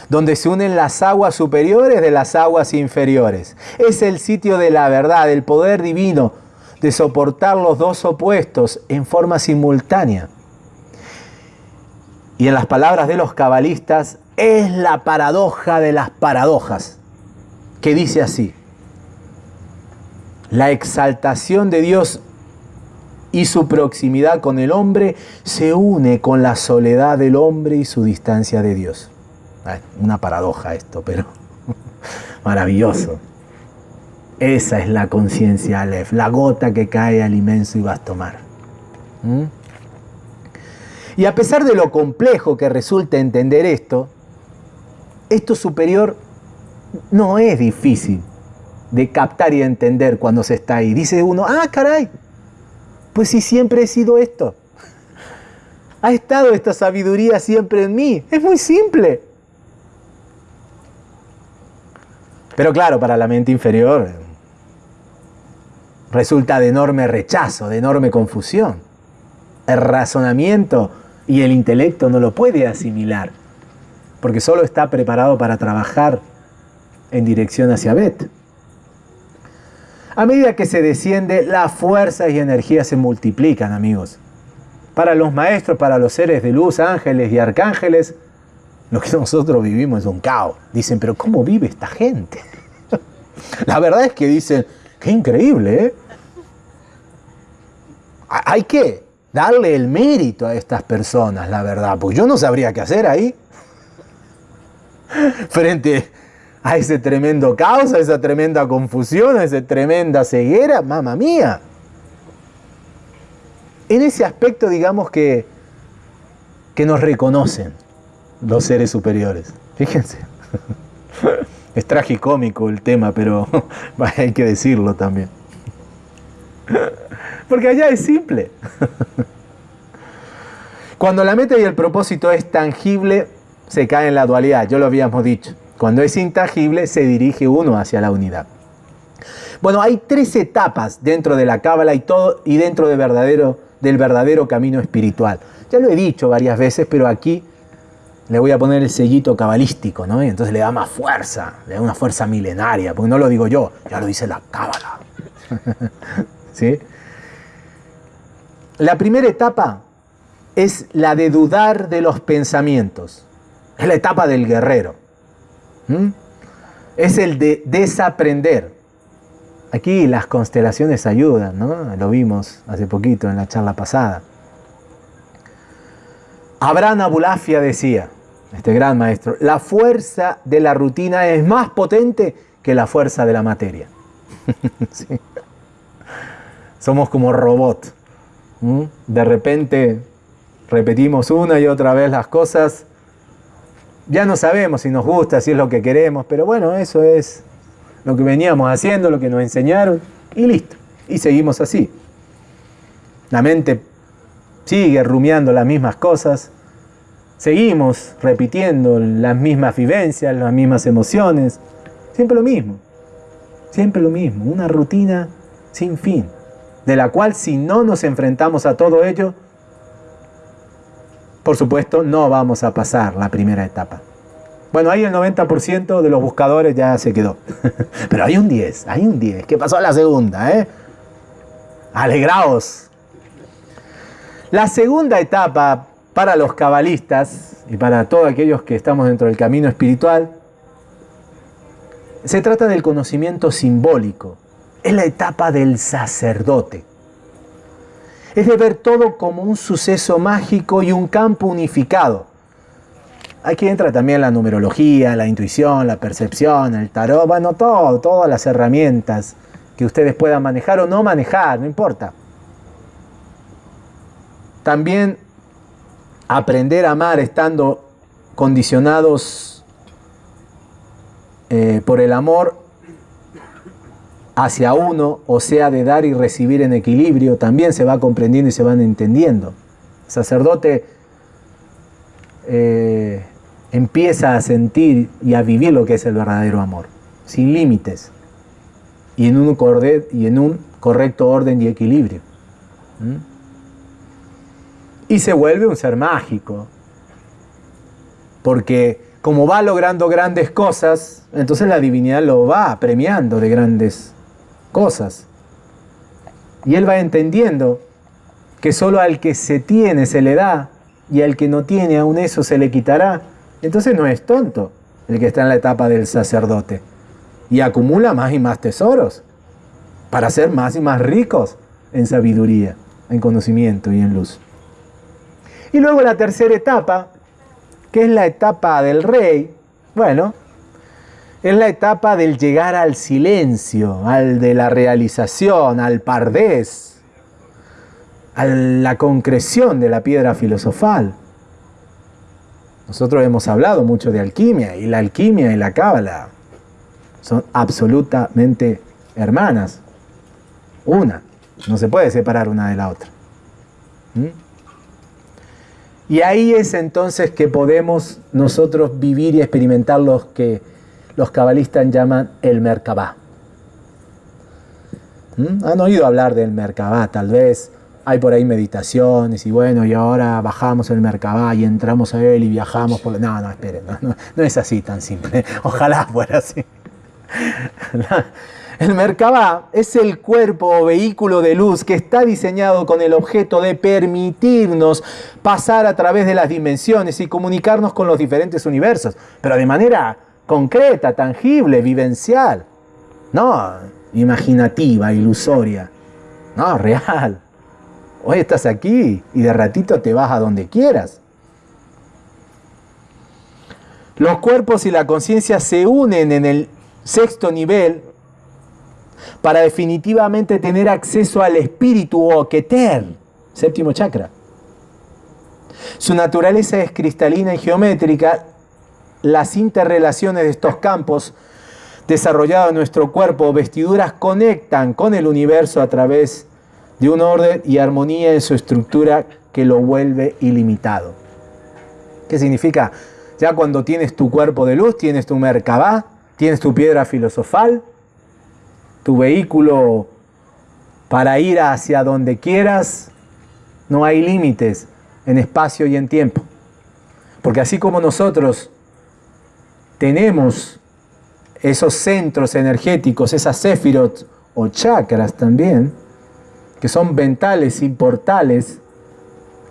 donde se unen las aguas superiores de las aguas inferiores. Es el sitio de la verdad, del poder divino, de soportar los dos opuestos en forma simultánea. Y en las palabras de los cabalistas, es la paradoja de las paradojas, que dice así, la exaltación de Dios y su proximidad con el hombre se une con la soledad del hombre y su distancia de Dios. Ah, una paradoja esto, pero maravilloso. Esa es la conciencia Aleph, la gota que cae al inmenso y vasto mar. ¿Mm? Y a pesar de lo complejo que resulta entender esto, esto superior no es difícil de captar y entender cuando se está ahí. Dice uno, ah, caray, pues si siempre he sido esto. Ha estado esta sabiduría siempre en mí. Es muy simple. Pero claro, para la mente inferior resulta de enorme rechazo, de enorme confusión. El razonamiento y el intelecto no lo puede asimilar, porque solo está preparado para trabajar en dirección hacia Bet. A medida que se desciende, las fuerzas y energías se multiplican, amigos. Para los maestros, para los seres de luz, ángeles y arcángeles, lo que nosotros vivimos es un caos. Dicen, pero ¿cómo vive esta gente? La verdad es que dicen, qué increíble, ¿eh? Hay que darle el mérito a estas personas, la verdad, pues yo no sabría qué hacer ahí. Frente a ese tremendo caos, a esa tremenda confusión, a esa tremenda ceguera, mamá mía. En ese aspecto, digamos que, que nos reconocen los seres superiores. Fíjense. Es tragicómico el tema, pero hay que decirlo también. Porque allá es simple. Cuando la meta y el propósito es tangible, se cae en la dualidad, yo lo habíamos dicho. Cuando es intangible, se dirige uno hacia la unidad. Bueno, hay tres etapas dentro de la cábala y, todo, y dentro del verdadero camino espiritual. Ya lo he dicho varias veces, pero aquí le voy a poner el sellito cabalístico, ¿no? Y entonces le da más fuerza, le da una fuerza milenaria, porque no lo digo yo, ya lo dice la cábala. ¿Sí? La primera etapa es la de dudar de los pensamientos. Es la etapa del guerrero. Es el de desaprender. Aquí las constelaciones ayudan, ¿no? Lo vimos hace poquito en la charla pasada. Abraham Abulafia decía, este gran maestro, la fuerza de la rutina es más potente que la fuerza de la materia. Somos como robots. De repente repetimos una y otra vez las cosas. Ya no sabemos si nos gusta, si es lo que queremos, pero bueno, eso es lo que veníamos haciendo, lo que nos enseñaron y listo. Y seguimos así. La mente sigue rumiando las mismas cosas Seguimos repitiendo las mismas vivencias, las mismas emociones, siempre lo mismo, siempre lo mismo, una rutina sin fin, de la cual si no nos enfrentamos a todo ello, por supuesto no vamos a pasar la primera etapa. Bueno, ahí el 90% de los buscadores ya se quedó. Pero hay un 10, hay un 10. ¿Qué pasó a la segunda? Eh? Alegraos. La segunda etapa para los cabalistas y para todos aquellos que estamos dentro del camino espiritual, se trata del conocimiento simbólico. Es la etapa del sacerdote. Es de ver todo como un suceso mágico y un campo unificado. Aquí entra también la numerología, la intuición, la percepción, el tarot, bueno, todo, todas las herramientas que ustedes puedan manejar o no manejar, no importa. También aprender a amar estando condicionados eh, por el amor hacia uno, o sea, de dar y recibir en equilibrio, también se va comprendiendo y se van entendiendo. El sacerdote eh, empieza a sentir y a vivir lo que es el verdadero amor, sin límites y en un, y en un correcto orden y equilibrio. ¿Mm? Y se vuelve un ser mágico. Porque como va logrando grandes cosas, entonces la divinidad lo va premiando de grandes cosas. Y él va entendiendo que solo al que se tiene se le da y al que no tiene aún eso se le quitará. Entonces no es tonto el que está en la etapa del sacerdote. Y acumula más y más tesoros para ser más y más ricos en sabiduría, en conocimiento y en luz. Y luego la tercera etapa, que es la etapa del rey, bueno, es la etapa del llegar al silencio, al de la realización, al pardés, a la concreción de la piedra filosofal. Nosotros hemos hablado mucho de alquimia y la alquimia y la cábala son absolutamente hermanas. Una, no se puede separar una de la otra. ¿Mm? Y ahí es entonces que podemos nosotros vivir y experimentar lo que los cabalistas llaman el Merkabah. ¿Mm? ¿Han oído hablar del Merkabah? Tal vez hay por ahí meditaciones y bueno, y ahora bajamos el Merkabah y entramos a él y viajamos por... No, no, esperen, no, no, es así tan simple. Ojalá fuera así. El Merkabah es el cuerpo o vehículo de luz que está diseñado con el objeto de permitirnos pasar a través de las dimensiones y comunicarnos con los diferentes universos, pero de manera concreta, tangible, vivencial. No imaginativa, ilusoria. No, real. Hoy estás aquí y de ratito te vas a donde quieras. Los cuerpos y la conciencia se unen en el sexto nivel para definitivamente tener acceso al espíritu o keter, séptimo chakra. Su naturaleza es cristalina y geométrica. Las interrelaciones de estos campos desarrollados en nuestro cuerpo, vestiduras, conectan con el universo a través de un orden y armonía en su estructura que lo vuelve ilimitado. ¿Qué significa? Ya cuando tienes tu cuerpo de luz, tienes tu Merkabah, tienes tu piedra filosofal, tu vehículo para ir hacia donde quieras, no hay límites en espacio y en tiempo. Porque así como nosotros tenemos esos centros energéticos, esas sefirot o chakras también, que son ventales y portales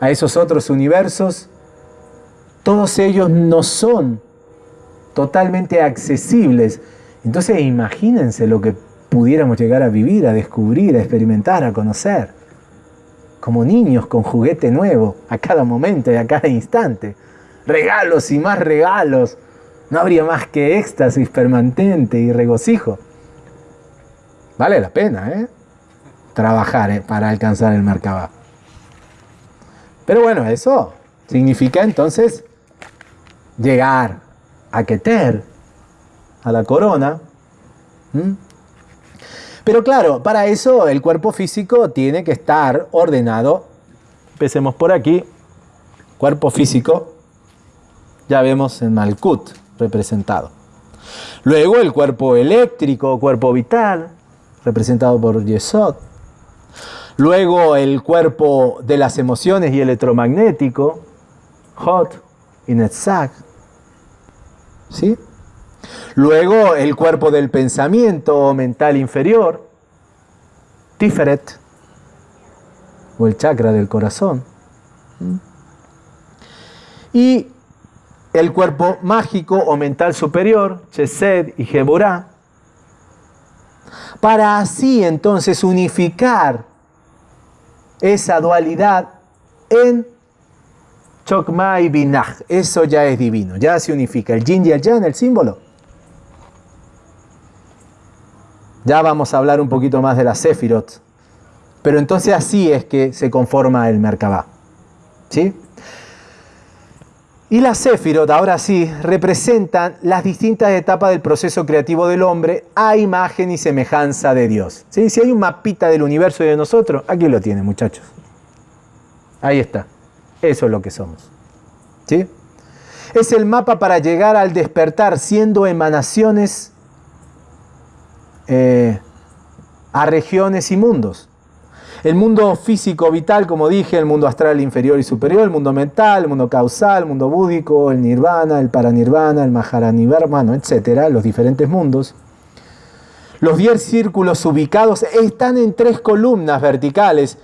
a esos otros universos, todos ellos no son totalmente accesibles. Entonces imagínense lo que pudiéramos llegar a vivir, a descubrir, a experimentar, a conocer. Como niños con juguete nuevo, a cada momento y a cada instante. Regalos y más regalos. No habría más que éxtasis permanente y regocijo. Vale la pena, ¿eh? Trabajar ¿eh? para alcanzar el Merkabah. Pero bueno, eso significa entonces llegar a Keter, a la corona. Pero claro, para eso el cuerpo físico tiene que estar ordenado. Empecemos por aquí. Cuerpo físico, ya vemos en Malkut representado. Luego el cuerpo eléctrico, cuerpo vital, representado por Yesod. Luego el cuerpo de las emociones y electromagnético, Hot y Netzach. ¿Sí? Luego el cuerpo del pensamiento mental inferior, Tiferet, o el chakra del corazón. Y el cuerpo mágico o mental superior, Chesed y Geborá, para así entonces unificar esa dualidad en Chokma y Binach. Eso ya es divino, ya se unifica el yin y el yang, el símbolo. Ya vamos a hablar un poquito más de la Sefirot. Pero entonces así es que se conforma el Merkabah. ¿Sí? Y las Sefirot, ahora sí, representan las distintas etapas del proceso creativo del hombre a imagen y semejanza de Dios. ¿Sí? Si hay un mapita del universo y de nosotros, aquí lo tienen, muchachos. Ahí está. Eso es lo que somos. ¿Sí? Es el mapa para llegar al despertar siendo emanaciones eh, a regiones y mundos. El mundo físico vital, como dije, el mundo astral inferior y superior, el mundo mental, el mundo causal, el mundo búdico, el nirvana, el paranirvana, el maharanirvana, etcétera, los diferentes mundos. Los 10 círculos ubicados están en tres columnas verticales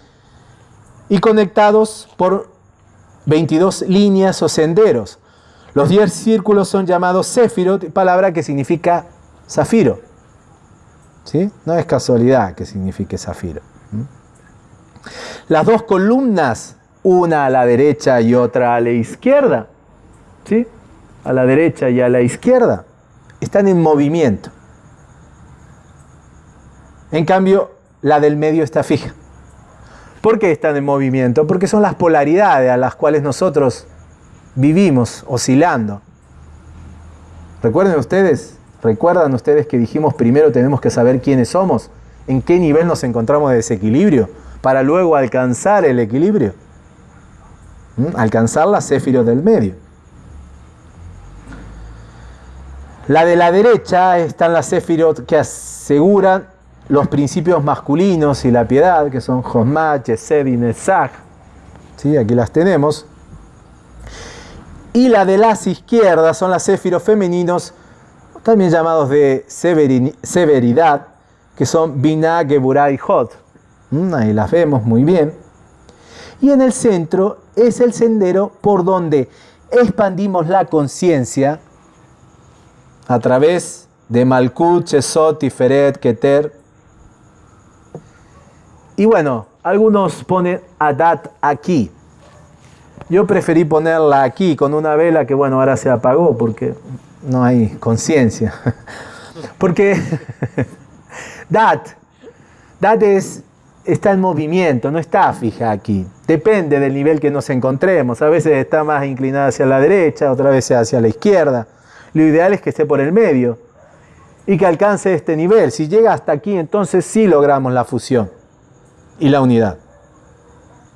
y conectados por 22 líneas o senderos. Los 10 círculos son llamados Sefirot, palabra que significa zafiro. ¿Sí? No es casualidad que signifique zafiro. Las dos columnas, una a la derecha y otra a la izquierda, ¿sí? A la derecha y a la izquierda, están en movimiento. En cambio, la del medio está fija. ¿Por qué están en movimiento? Porque son las polaridades a las cuales nosotros vivimos oscilando. Recuerden ustedes, recuerdan ustedes que dijimos primero tenemos que saber quiénes somos, en qué nivel nos encontramos de desequilibrio para luego alcanzar el equilibrio. ¿Mm? Alcanzar la céfiro del medio. La de la derecha están las céfirot que aseguran los principios masculinos y la piedad, que son Josmach, Yesed y Netzach. ¿Sí? Aquí las tenemos. Y la de las izquierdas son las céfiros femeninos, también llamados de severidad, que son Binah, Geburah y Hod. Mm, ahí las vemos muy bien. Y en el centro es el sendero por donde expandimos la conciencia a través de Malkut, Chesot, Tiferet, Keter. Y bueno, algunos ponen Adat aquí. Yo preferí ponerla aquí con una vela que bueno, ahora se apagó porque no hay conciencia. Porque Dat, Dat es, está en movimiento, no está fija aquí. Depende del nivel que nos encontremos. A veces está más inclinada hacia la derecha, otra vez hacia la izquierda. Lo ideal es que esté por el medio y que alcance este nivel. Si llega hasta aquí, entonces sí logramos la fusión y la unidad.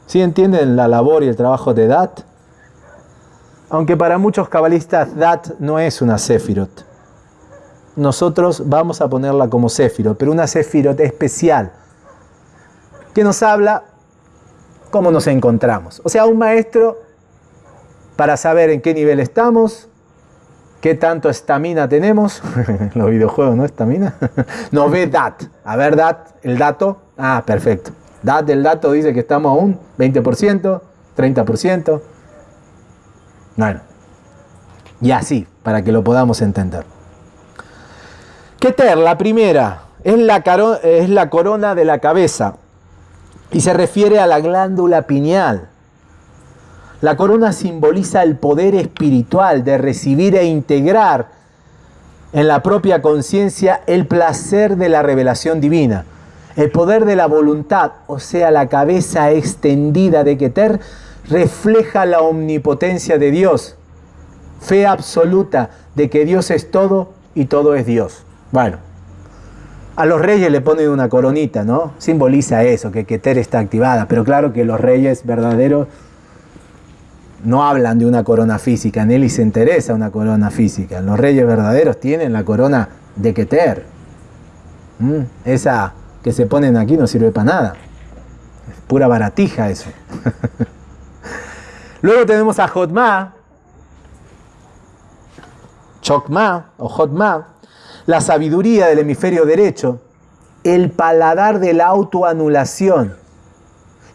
¿Sí entienden la labor y el trabajo de Dat? Aunque para muchos cabalistas Dat no es una Sefirot. Nosotros vamos a ponerla como Sefirot, pero una Sefirot especial, que nos habla cómo nos encontramos. O sea, un maestro para saber en qué nivel estamos, qué tanto estamina tenemos, los videojuegos, ¿no? Estamina. Nos ve DAT. A ver, DAT, el dato. Ah, perfecto. DAT del dato dice que estamos a un 20%, 30%. Bueno, y así, para que lo podamos entender. Keter, la primera, es la, corona de la cabeza y se refiere a la glándula pineal. La corona simboliza el poder espiritual de recibir e integrar en la propia conciencia el placer de la revelación divina. El poder de la voluntad, o sea, la cabeza extendida de Keter, refleja la omnipotencia de Dios. Fe absoluta de que Dios es todo y todo es Dios. Bueno, a los reyes le ponen una coronita, ¿no? Simboliza eso, que Keter está activada. Pero claro que los reyes verdaderos no hablan de una corona física, en él se interesa una corona física. Los reyes verdaderos tienen la corona de Keter. Esa que se ponen aquí no sirve para nada. Es pura baratija eso. Luego tenemos a Jotma, Chokma o Jotma, la sabiduría del hemisferio derecho, el paladar de la autoanulación,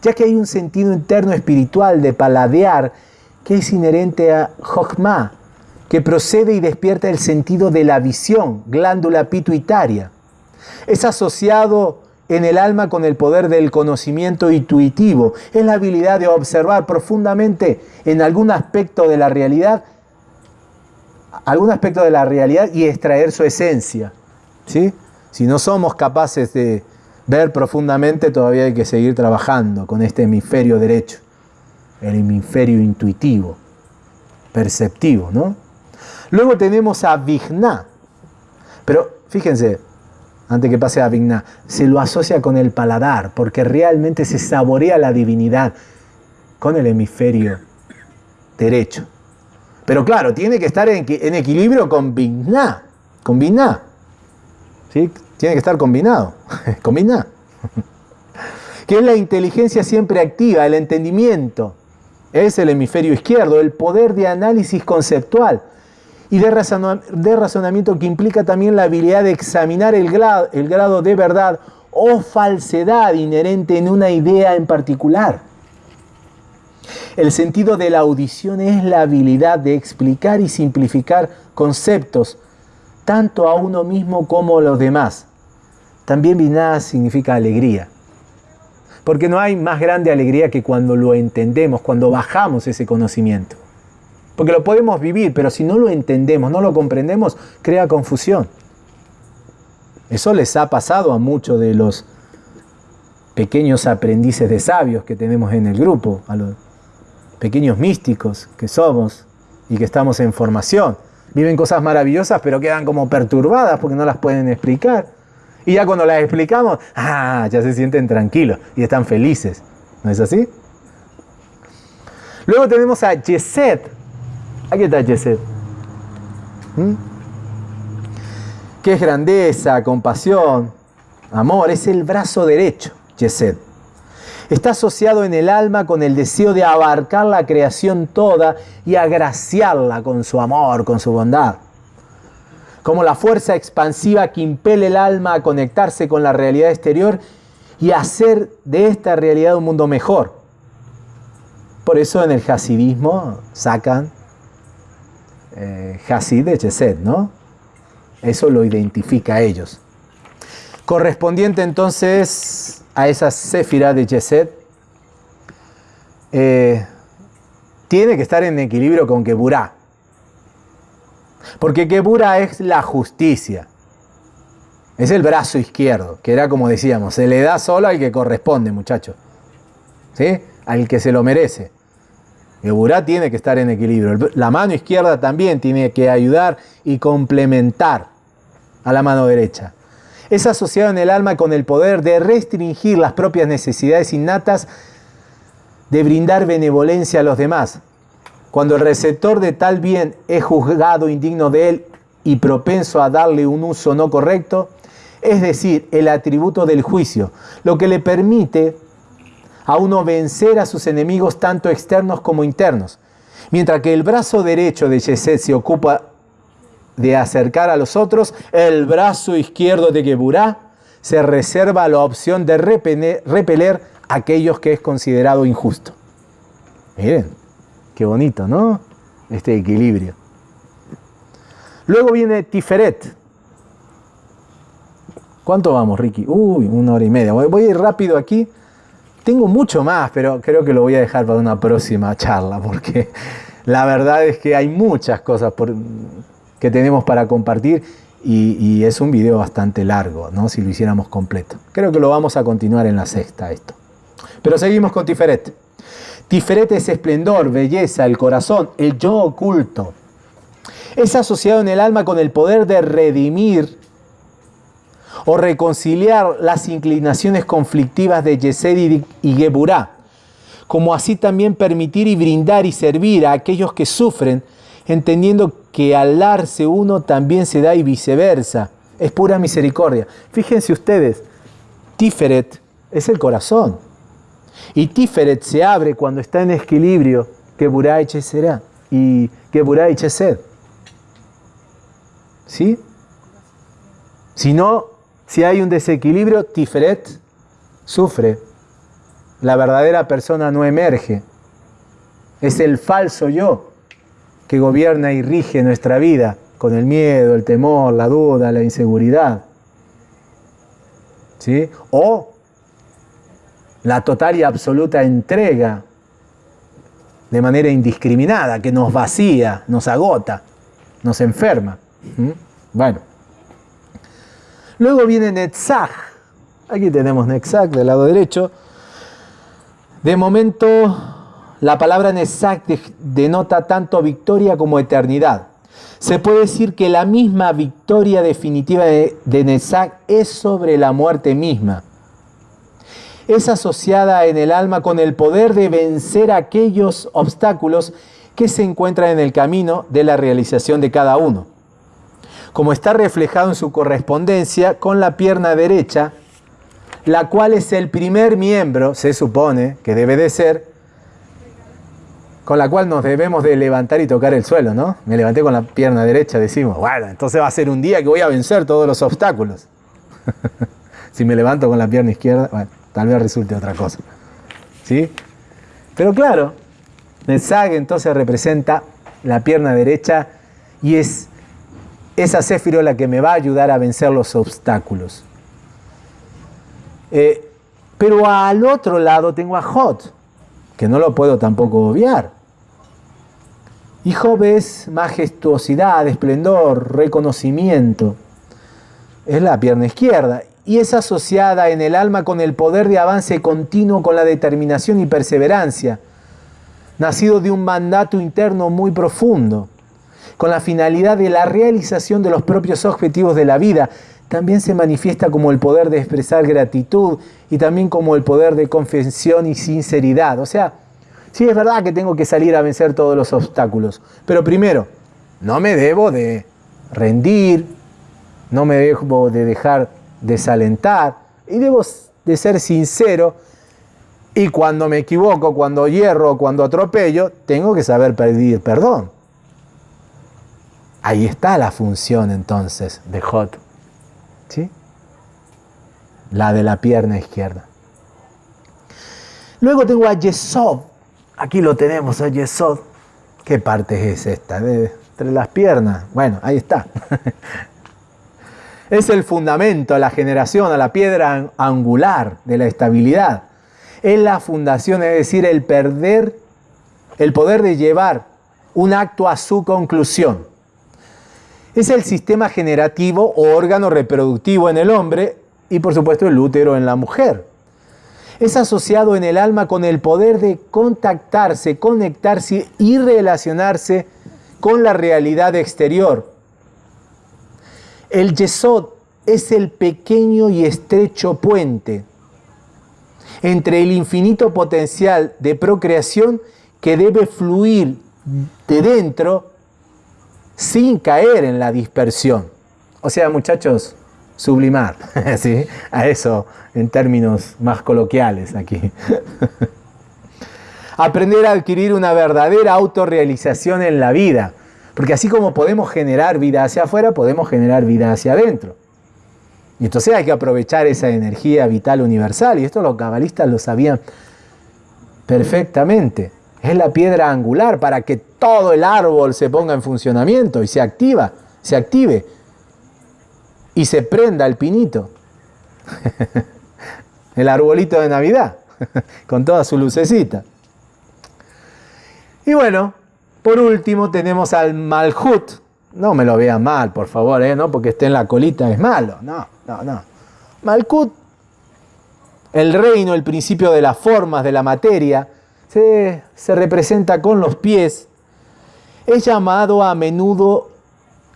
ya que hay un sentido interno espiritual de paladear que es inherente a Jochma, que procede y despierta el sentido de la visión, glándula pituitaria. Es asociado en el alma con el poder del conocimiento intuitivo. Es la habilidad de observar profundamente en algún aspecto de la realidad, algún aspecto de la realidad y extraer su esencia. ¿sí? Si no somos capaces de ver profundamente, todavía hay que seguir trabajando con este hemisferio derecho el hemisferio intuitivo, perceptivo, ¿no? Luego tenemos a Vigna, pero fíjense, antes que pase a Vigna, se lo asocia con el paladar, porque realmente se saborea la divinidad con el hemisferio derecho. Pero claro, tiene que estar en, equilibrio con Vigna, con Vigna. ¿Sí? Tiene que estar combinado, con Vigna. que es la inteligencia siempre activa, el entendimiento, es el hemisferio izquierdo, el poder de análisis conceptual y de, razonamiento que implica también la habilidad de examinar el grado, el grado de verdad o falsedad inherente en una idea en particular. El sentido de la audición es la habilidad de explicar y simplificar conceptos tanto a uno mismo como a los demás. También Binah significa alegría. Porque no hay más grande alegría que cuando lo entendemos, cuando bajamos ese conocimiento. Porque lo podemos vivir, pero si no lo entendemos, no lo comprendemos, crea confusión. Eso les ha pasado a muchos de los pequeños aprendices de sabios que tenemos en el grupo, a los pequeños místicos que somos y que estamos en formación. Viven cosas maravillosas, pero quedan como perturbadas porque no las pueden explicar. Y ya cuando las explicamos, ah, ya se sienten tranquilos y están felices. ¿No es así? Luego tenemos a Yeset. Aquí está Yeset. ¿Mm? ¿Qué es grandeza, compasión, amor? Es el brazo derecho, Yeset. Está asociado en el alma con el deseo de abarcar la creación toda y agraciarla con su amor, con su bondad. como la fuerza expansiva que impele el alma a conectarse con la realidad exterior y hacer de esta realidad un mundo mejor. Por eso en el hasidismo sacan eh, Hasid de Chesed, ¿no? Eso lo identifica a ellos. Correspondiente entonces a esa Sefira de Chesed, eh, tiene que estar en equilibrio con Keburá. Porque Keburá es la justicia. Es el brazo izquierdo, que era como decíamos, se le da solo al que corresponde, muchachos. ¿Sí? Al que se lo merece. Keburá tiene que estar en equilibrio. La mano izquierda también tiene que ayudar y complementar a la mano derecha. Es asociado en el alma con el poder de restringir las propias necesidades innatas de brindar benevolencia a los demás. Cuando el receptor de tal bien es juzgado indigno de él y propenso a darle un uso no correcto, es decir, el atributo del juicio, lo que le permite a uno vencer a sus enemigos tanto externos como internos. Mientras que el brazo derecho de Yeset se ocupa de acercar a los otros, el brazo izquierdo de Geburá se reserva la opción de repeler aquellos que es considerado injusto. Miren, qué bonito, ¿no? Este equilibrio. Luego viene Tiferet. ¿Cuánto vamos, Ricky? Uy, una hora y media. Voy a ir rápido aquí. Tengo mucho más, pero creo que lo voy a dejar para una próxima charla, porque la verdad es que hay muchas cosas que tenemos para compartir y, y, es un video bastante largo, ¿no? Si lo hiciéramos completo. Creo que lo vamos a continuar en la sexta esto. Pero seguimos con Tiferet. Tiferet es esplendor, belleza, el corazón, el yo oculto. Es asociado en el alma con el poder de redimir o reconciliar las inclinaciones conflictivas de Yesed y Geburá, como así también permitir y brindar y servir a aquellos que sufren, entendiendo que al darse uno también se da y viceversa. Es pura misericordia. Fíjense ustedes, Tiferet es el corazón. Y Tiferet se abre cuando está en equilibrio que y será y que y Chesed. ¿Sí? Si no, si hay un desequilibrio, Tiferet sufre. La verdadera persona no emerge. Es el falso yo que gobierna y rige nuestra vida con el miedo, el temor, la duda, la inseguridad. ¿Sí? O la total y absoluta entrega de manera indiscriminada, que nos vacía, nos agota, nos enferma. ¿Mm? Bueno. Luego viene Netzach. Aquí tenemos Netzach del lado derecho. De momento, la palabra Netzach denota tanto victoria como eternidad. Se puede decir que la misma victoria definitiva de, de es sobre la muerte misma es asociada en el alma con el poder de vencer aquellos obstáculos que se encuentran en el camino de la realización de cada uno. Como está reflejado en su correspondencia con la pierna derecha, la cual es el primer miembro, se supone que debe de ser, con la cual nos debemos de levantar y tocar el suelo, ¿no? Me levanté con la pierna derecha, decimos, bueno, entonces va a ser un día que voy a vencer todos los obstáculos. si me levanto con la pierna izquierda, bueno. Tal vez resulte otra cosa. ¿Sí? Pero claro, el Zag entonces representa la pierna derecha y es esa céfiro la que me va a ayudar a vencer los obstáculos. Eh, pero al otro lado tengo a Jot, que no lo puedo tampoco obviar. Y Job es majestuosidad, esplendor, reconocimiento. Es la pierna izquierda y es asociada en el alma con el poder de avance continuo, con la determinación y perseverancia, nacido de un mandato interno muy profundo, con la finalidad de la realización de los propios objetivos de la vida. También se manifiesta como el poder de expresar gratitud y también como el poder de confesión y sinceridad. O sea, sí es verdad que tengo que salir a vencer todos los obstáculos, pero primero, no me debo de rendir, no me debo de dejar desalentar y debo de ser sincero y cuando me equivoco, cuando hierro, cuando atropello, tengo que saber pedir perdón. Ahí está la función entonces de Hot. ¿Sí? La de la pierna izquierda. Luego tengo a Yesod. Aquí lo tenemos a Yesod. ¿Qué parte es esta? entre las piernas. Bueno, ahí está. es el fundamento, la generación, a la piedra angular de la estabilidad. Es la fundación, es decir, el perder, el poder de llevar un acto a su conclusión. Es el sistema generativo o órgano reproductivo en el hombre y por supuesto el útero en la mujer. Es asociado en el alma con el poder de contactarse, conectarse y relacionarse con la realidad exterior. El yesod es el pequeño y estrecho puente entre el infinito potencial de procreación que debe fluir de dentro sin caer en la dispersión. O sea, muchachos, sublimar, ¿sí? A eso en términos más coloquiales aquí. Aprender a adquirir una verdadera autorrealización en la vida, porque así como podemos generar vida hacia afuera, podemos generar vida hacia adentro. Y entonces hay que aprovechar esa energía vital universal, y esto los cabalistas lo sabían perfectamente. Es la piedra angular para que todo el árbol se ponga en funcionamiento y se activa, se active y se prenda el pinito. el arbolito de Navidad, con toda su lucecita. Y bueno, por último tenemos al Malhut. No me lo vean mal, por favor, ¿eh? no porque esté en la colita es malo. No, no, no. Malhut, el reino, el principio de las formas, de la materia, se, representa con los pies, es llamado a menudo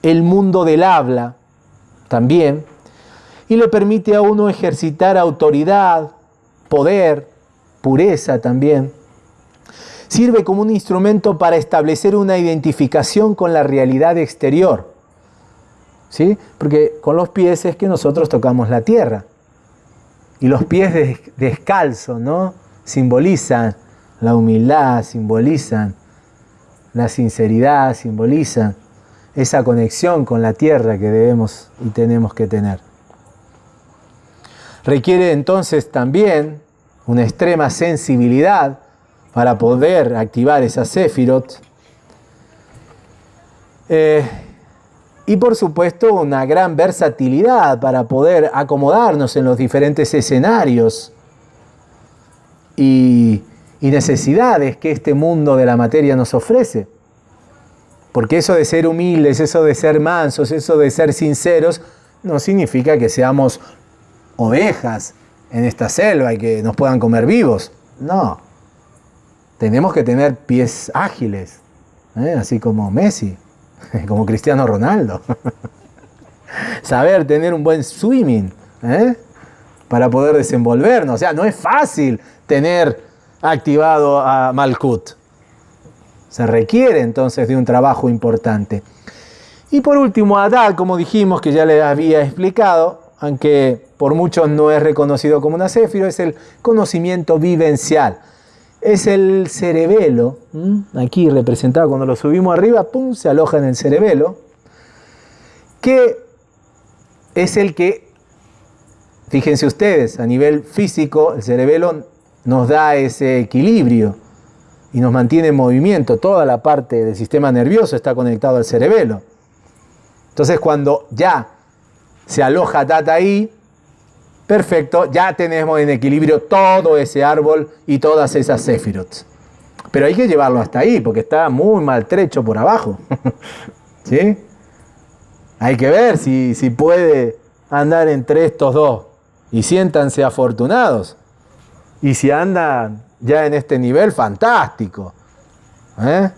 el mundo del habla también, y le permite a uno ejercitar autoridad, poder, pureza también. Sirve como un instrumento para establecer una identificación con la realidad exterior. ¿Sí? Porque con los pies es que nosotros tocamos la tierra. Y los pies descalzos, ¿no? Simbolizan la humildad, simbolizan la sinceridad, simbolizan esa conexión con la tierra que debemos y tenemos que tener. Requiere entonces también una extrema sensibilidad para poder activar esa Sefirot. Eh, y por supuesto una gran versatilidad para poder acomodarnos en los diferentes escenarios y y necesidades que este mundo de la materia nos ofrece. Porque eso de ser humildes, eso de ser mansos, eso de ser sinceros, no significa que seamos ovejas en esta selva y que nos puedan comer vivos. No. Tenemos que tener pies ágiles, ¿eh? así como Messi, como Cristiano Ronaldo. Saber tener un buen swimming ¿eh? para poder desenvolvernos. O sea, no es fácil tener activado a Malkut. Se requiere entonces de un trabajo importante. Y por último, Adad, como dijimos, que ya les había explicado, aunque por muchos no es reconocido como una céfiro, es el conocimiento vivencial. Es el cerebelo, aquí representado cuando lo subimos arriba, pum, se aloja en el cerebelo, que es el que, fíjense ustedes, a nivel físico, el cerebelo nos da ese equilibrio y nos mantiene en movimiento. Toda la parte del sistema nervioso está conectado al cerebelo. Entonces cuando ya se aloja Tata ahí, perfecto, ya tenemos en equilibrio todo ese árbol y todas esas Sephiroth. Pero hay que llevarlo hasta ahí porque está muy maltrecho por abajo. ¿Sí? Hay que ver si, si puede andar entre estos dos. Y siéntanse afortunados. Y si andan ya en este nivel, fantástico. ¿eh?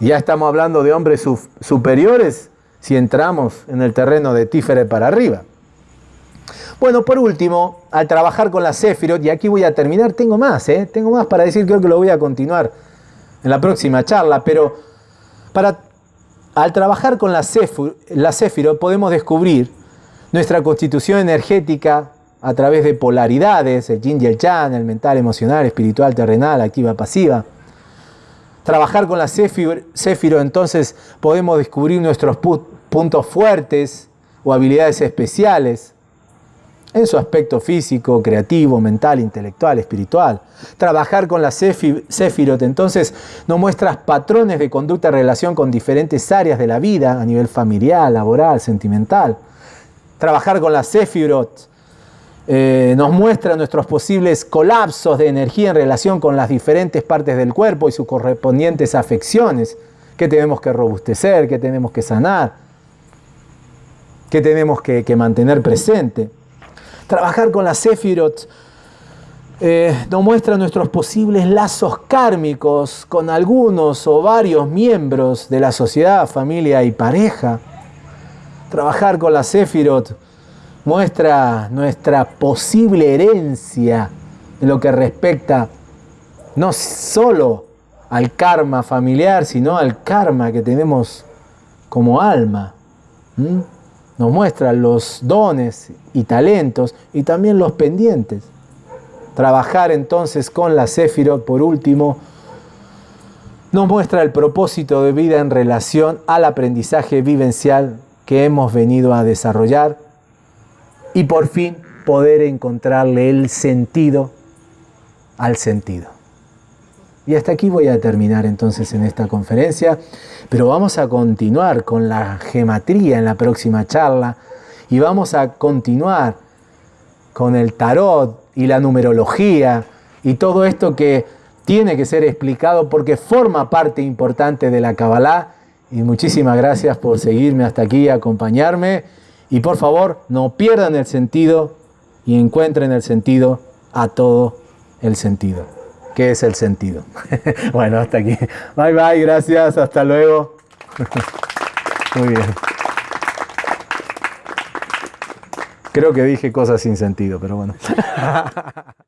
Ya estamos hablando de hombres superiores si entramos en el terreno de Tífere para arriba. Bueno, por último, al trabajar con la Sefirot, y aquí voy a terminar, tengo más, ¿eh? tengo más para decir, creo que lo voy a continuar en la próxima charla, pero para, al trabajar con la, la Sefirot podemos descubrir nuestra constitución energética a través de polaridades, el yin y el yang, el mental, emocional, espiritual, terrenal, activa, pasiva. trabajar con la Céfiro, entonces podemos descubrir nuestros puntos fuertes o habilidades especiales en su aspecto físico, creativo, mental, intelectual, espiritual. Trabajar con la Sefirot entonces nos muestra patrones de conducta en relación con diferentes áreas de la vida a nivel familiar, laboral, sentimental. Trabajar con la Sefirot eh, nos muestra nuestros posibles colapsos de energía en relación con las diferentes partes del cuerpo y sus correspondientes afecciones que tenemos que robustecer, que tenemos que sanar, que tenemos que, mantener presente. Trabajar con la Sefirot eh, nos muestra nuestros posibles lazos kármicos con algunos o varios miembros de la sociedad, familia y pareja. Trabajar con la Sefirot muestra nuestra posible herencia en lo que respecta no solo al karma familiar, sino al karma que tenemos como alma. Nos muestra los dones y talentos y también los pendientes. Trabajar entonces con la Sefirot, por último, nos muestra el propósito de vida en relación al aprendizaje vivencial que hemos venido a desarrollar y por fin poder encontrarle el sentido al sentido. Y hasta aquí voy a terminar entonces en esta conferencia, pero vamos a continuar con la gematría en la próxima charla y vamos a continuar con el tarot y la numerología y todo esto que tiene que ser explicado porque forma parte importante de la Kabbalah. Y muchísimas gracias por seguirme hasta aquí y acompañarme. Y por favor, no pierdan el sentido y encuentren el sentido a todo el sentido. ¿Qué es el sentido? bueno, hasta aquí. Bye bye, gracias, hasta luego. Muy bien. Creo que dije cosas sin sentido, pero bueno.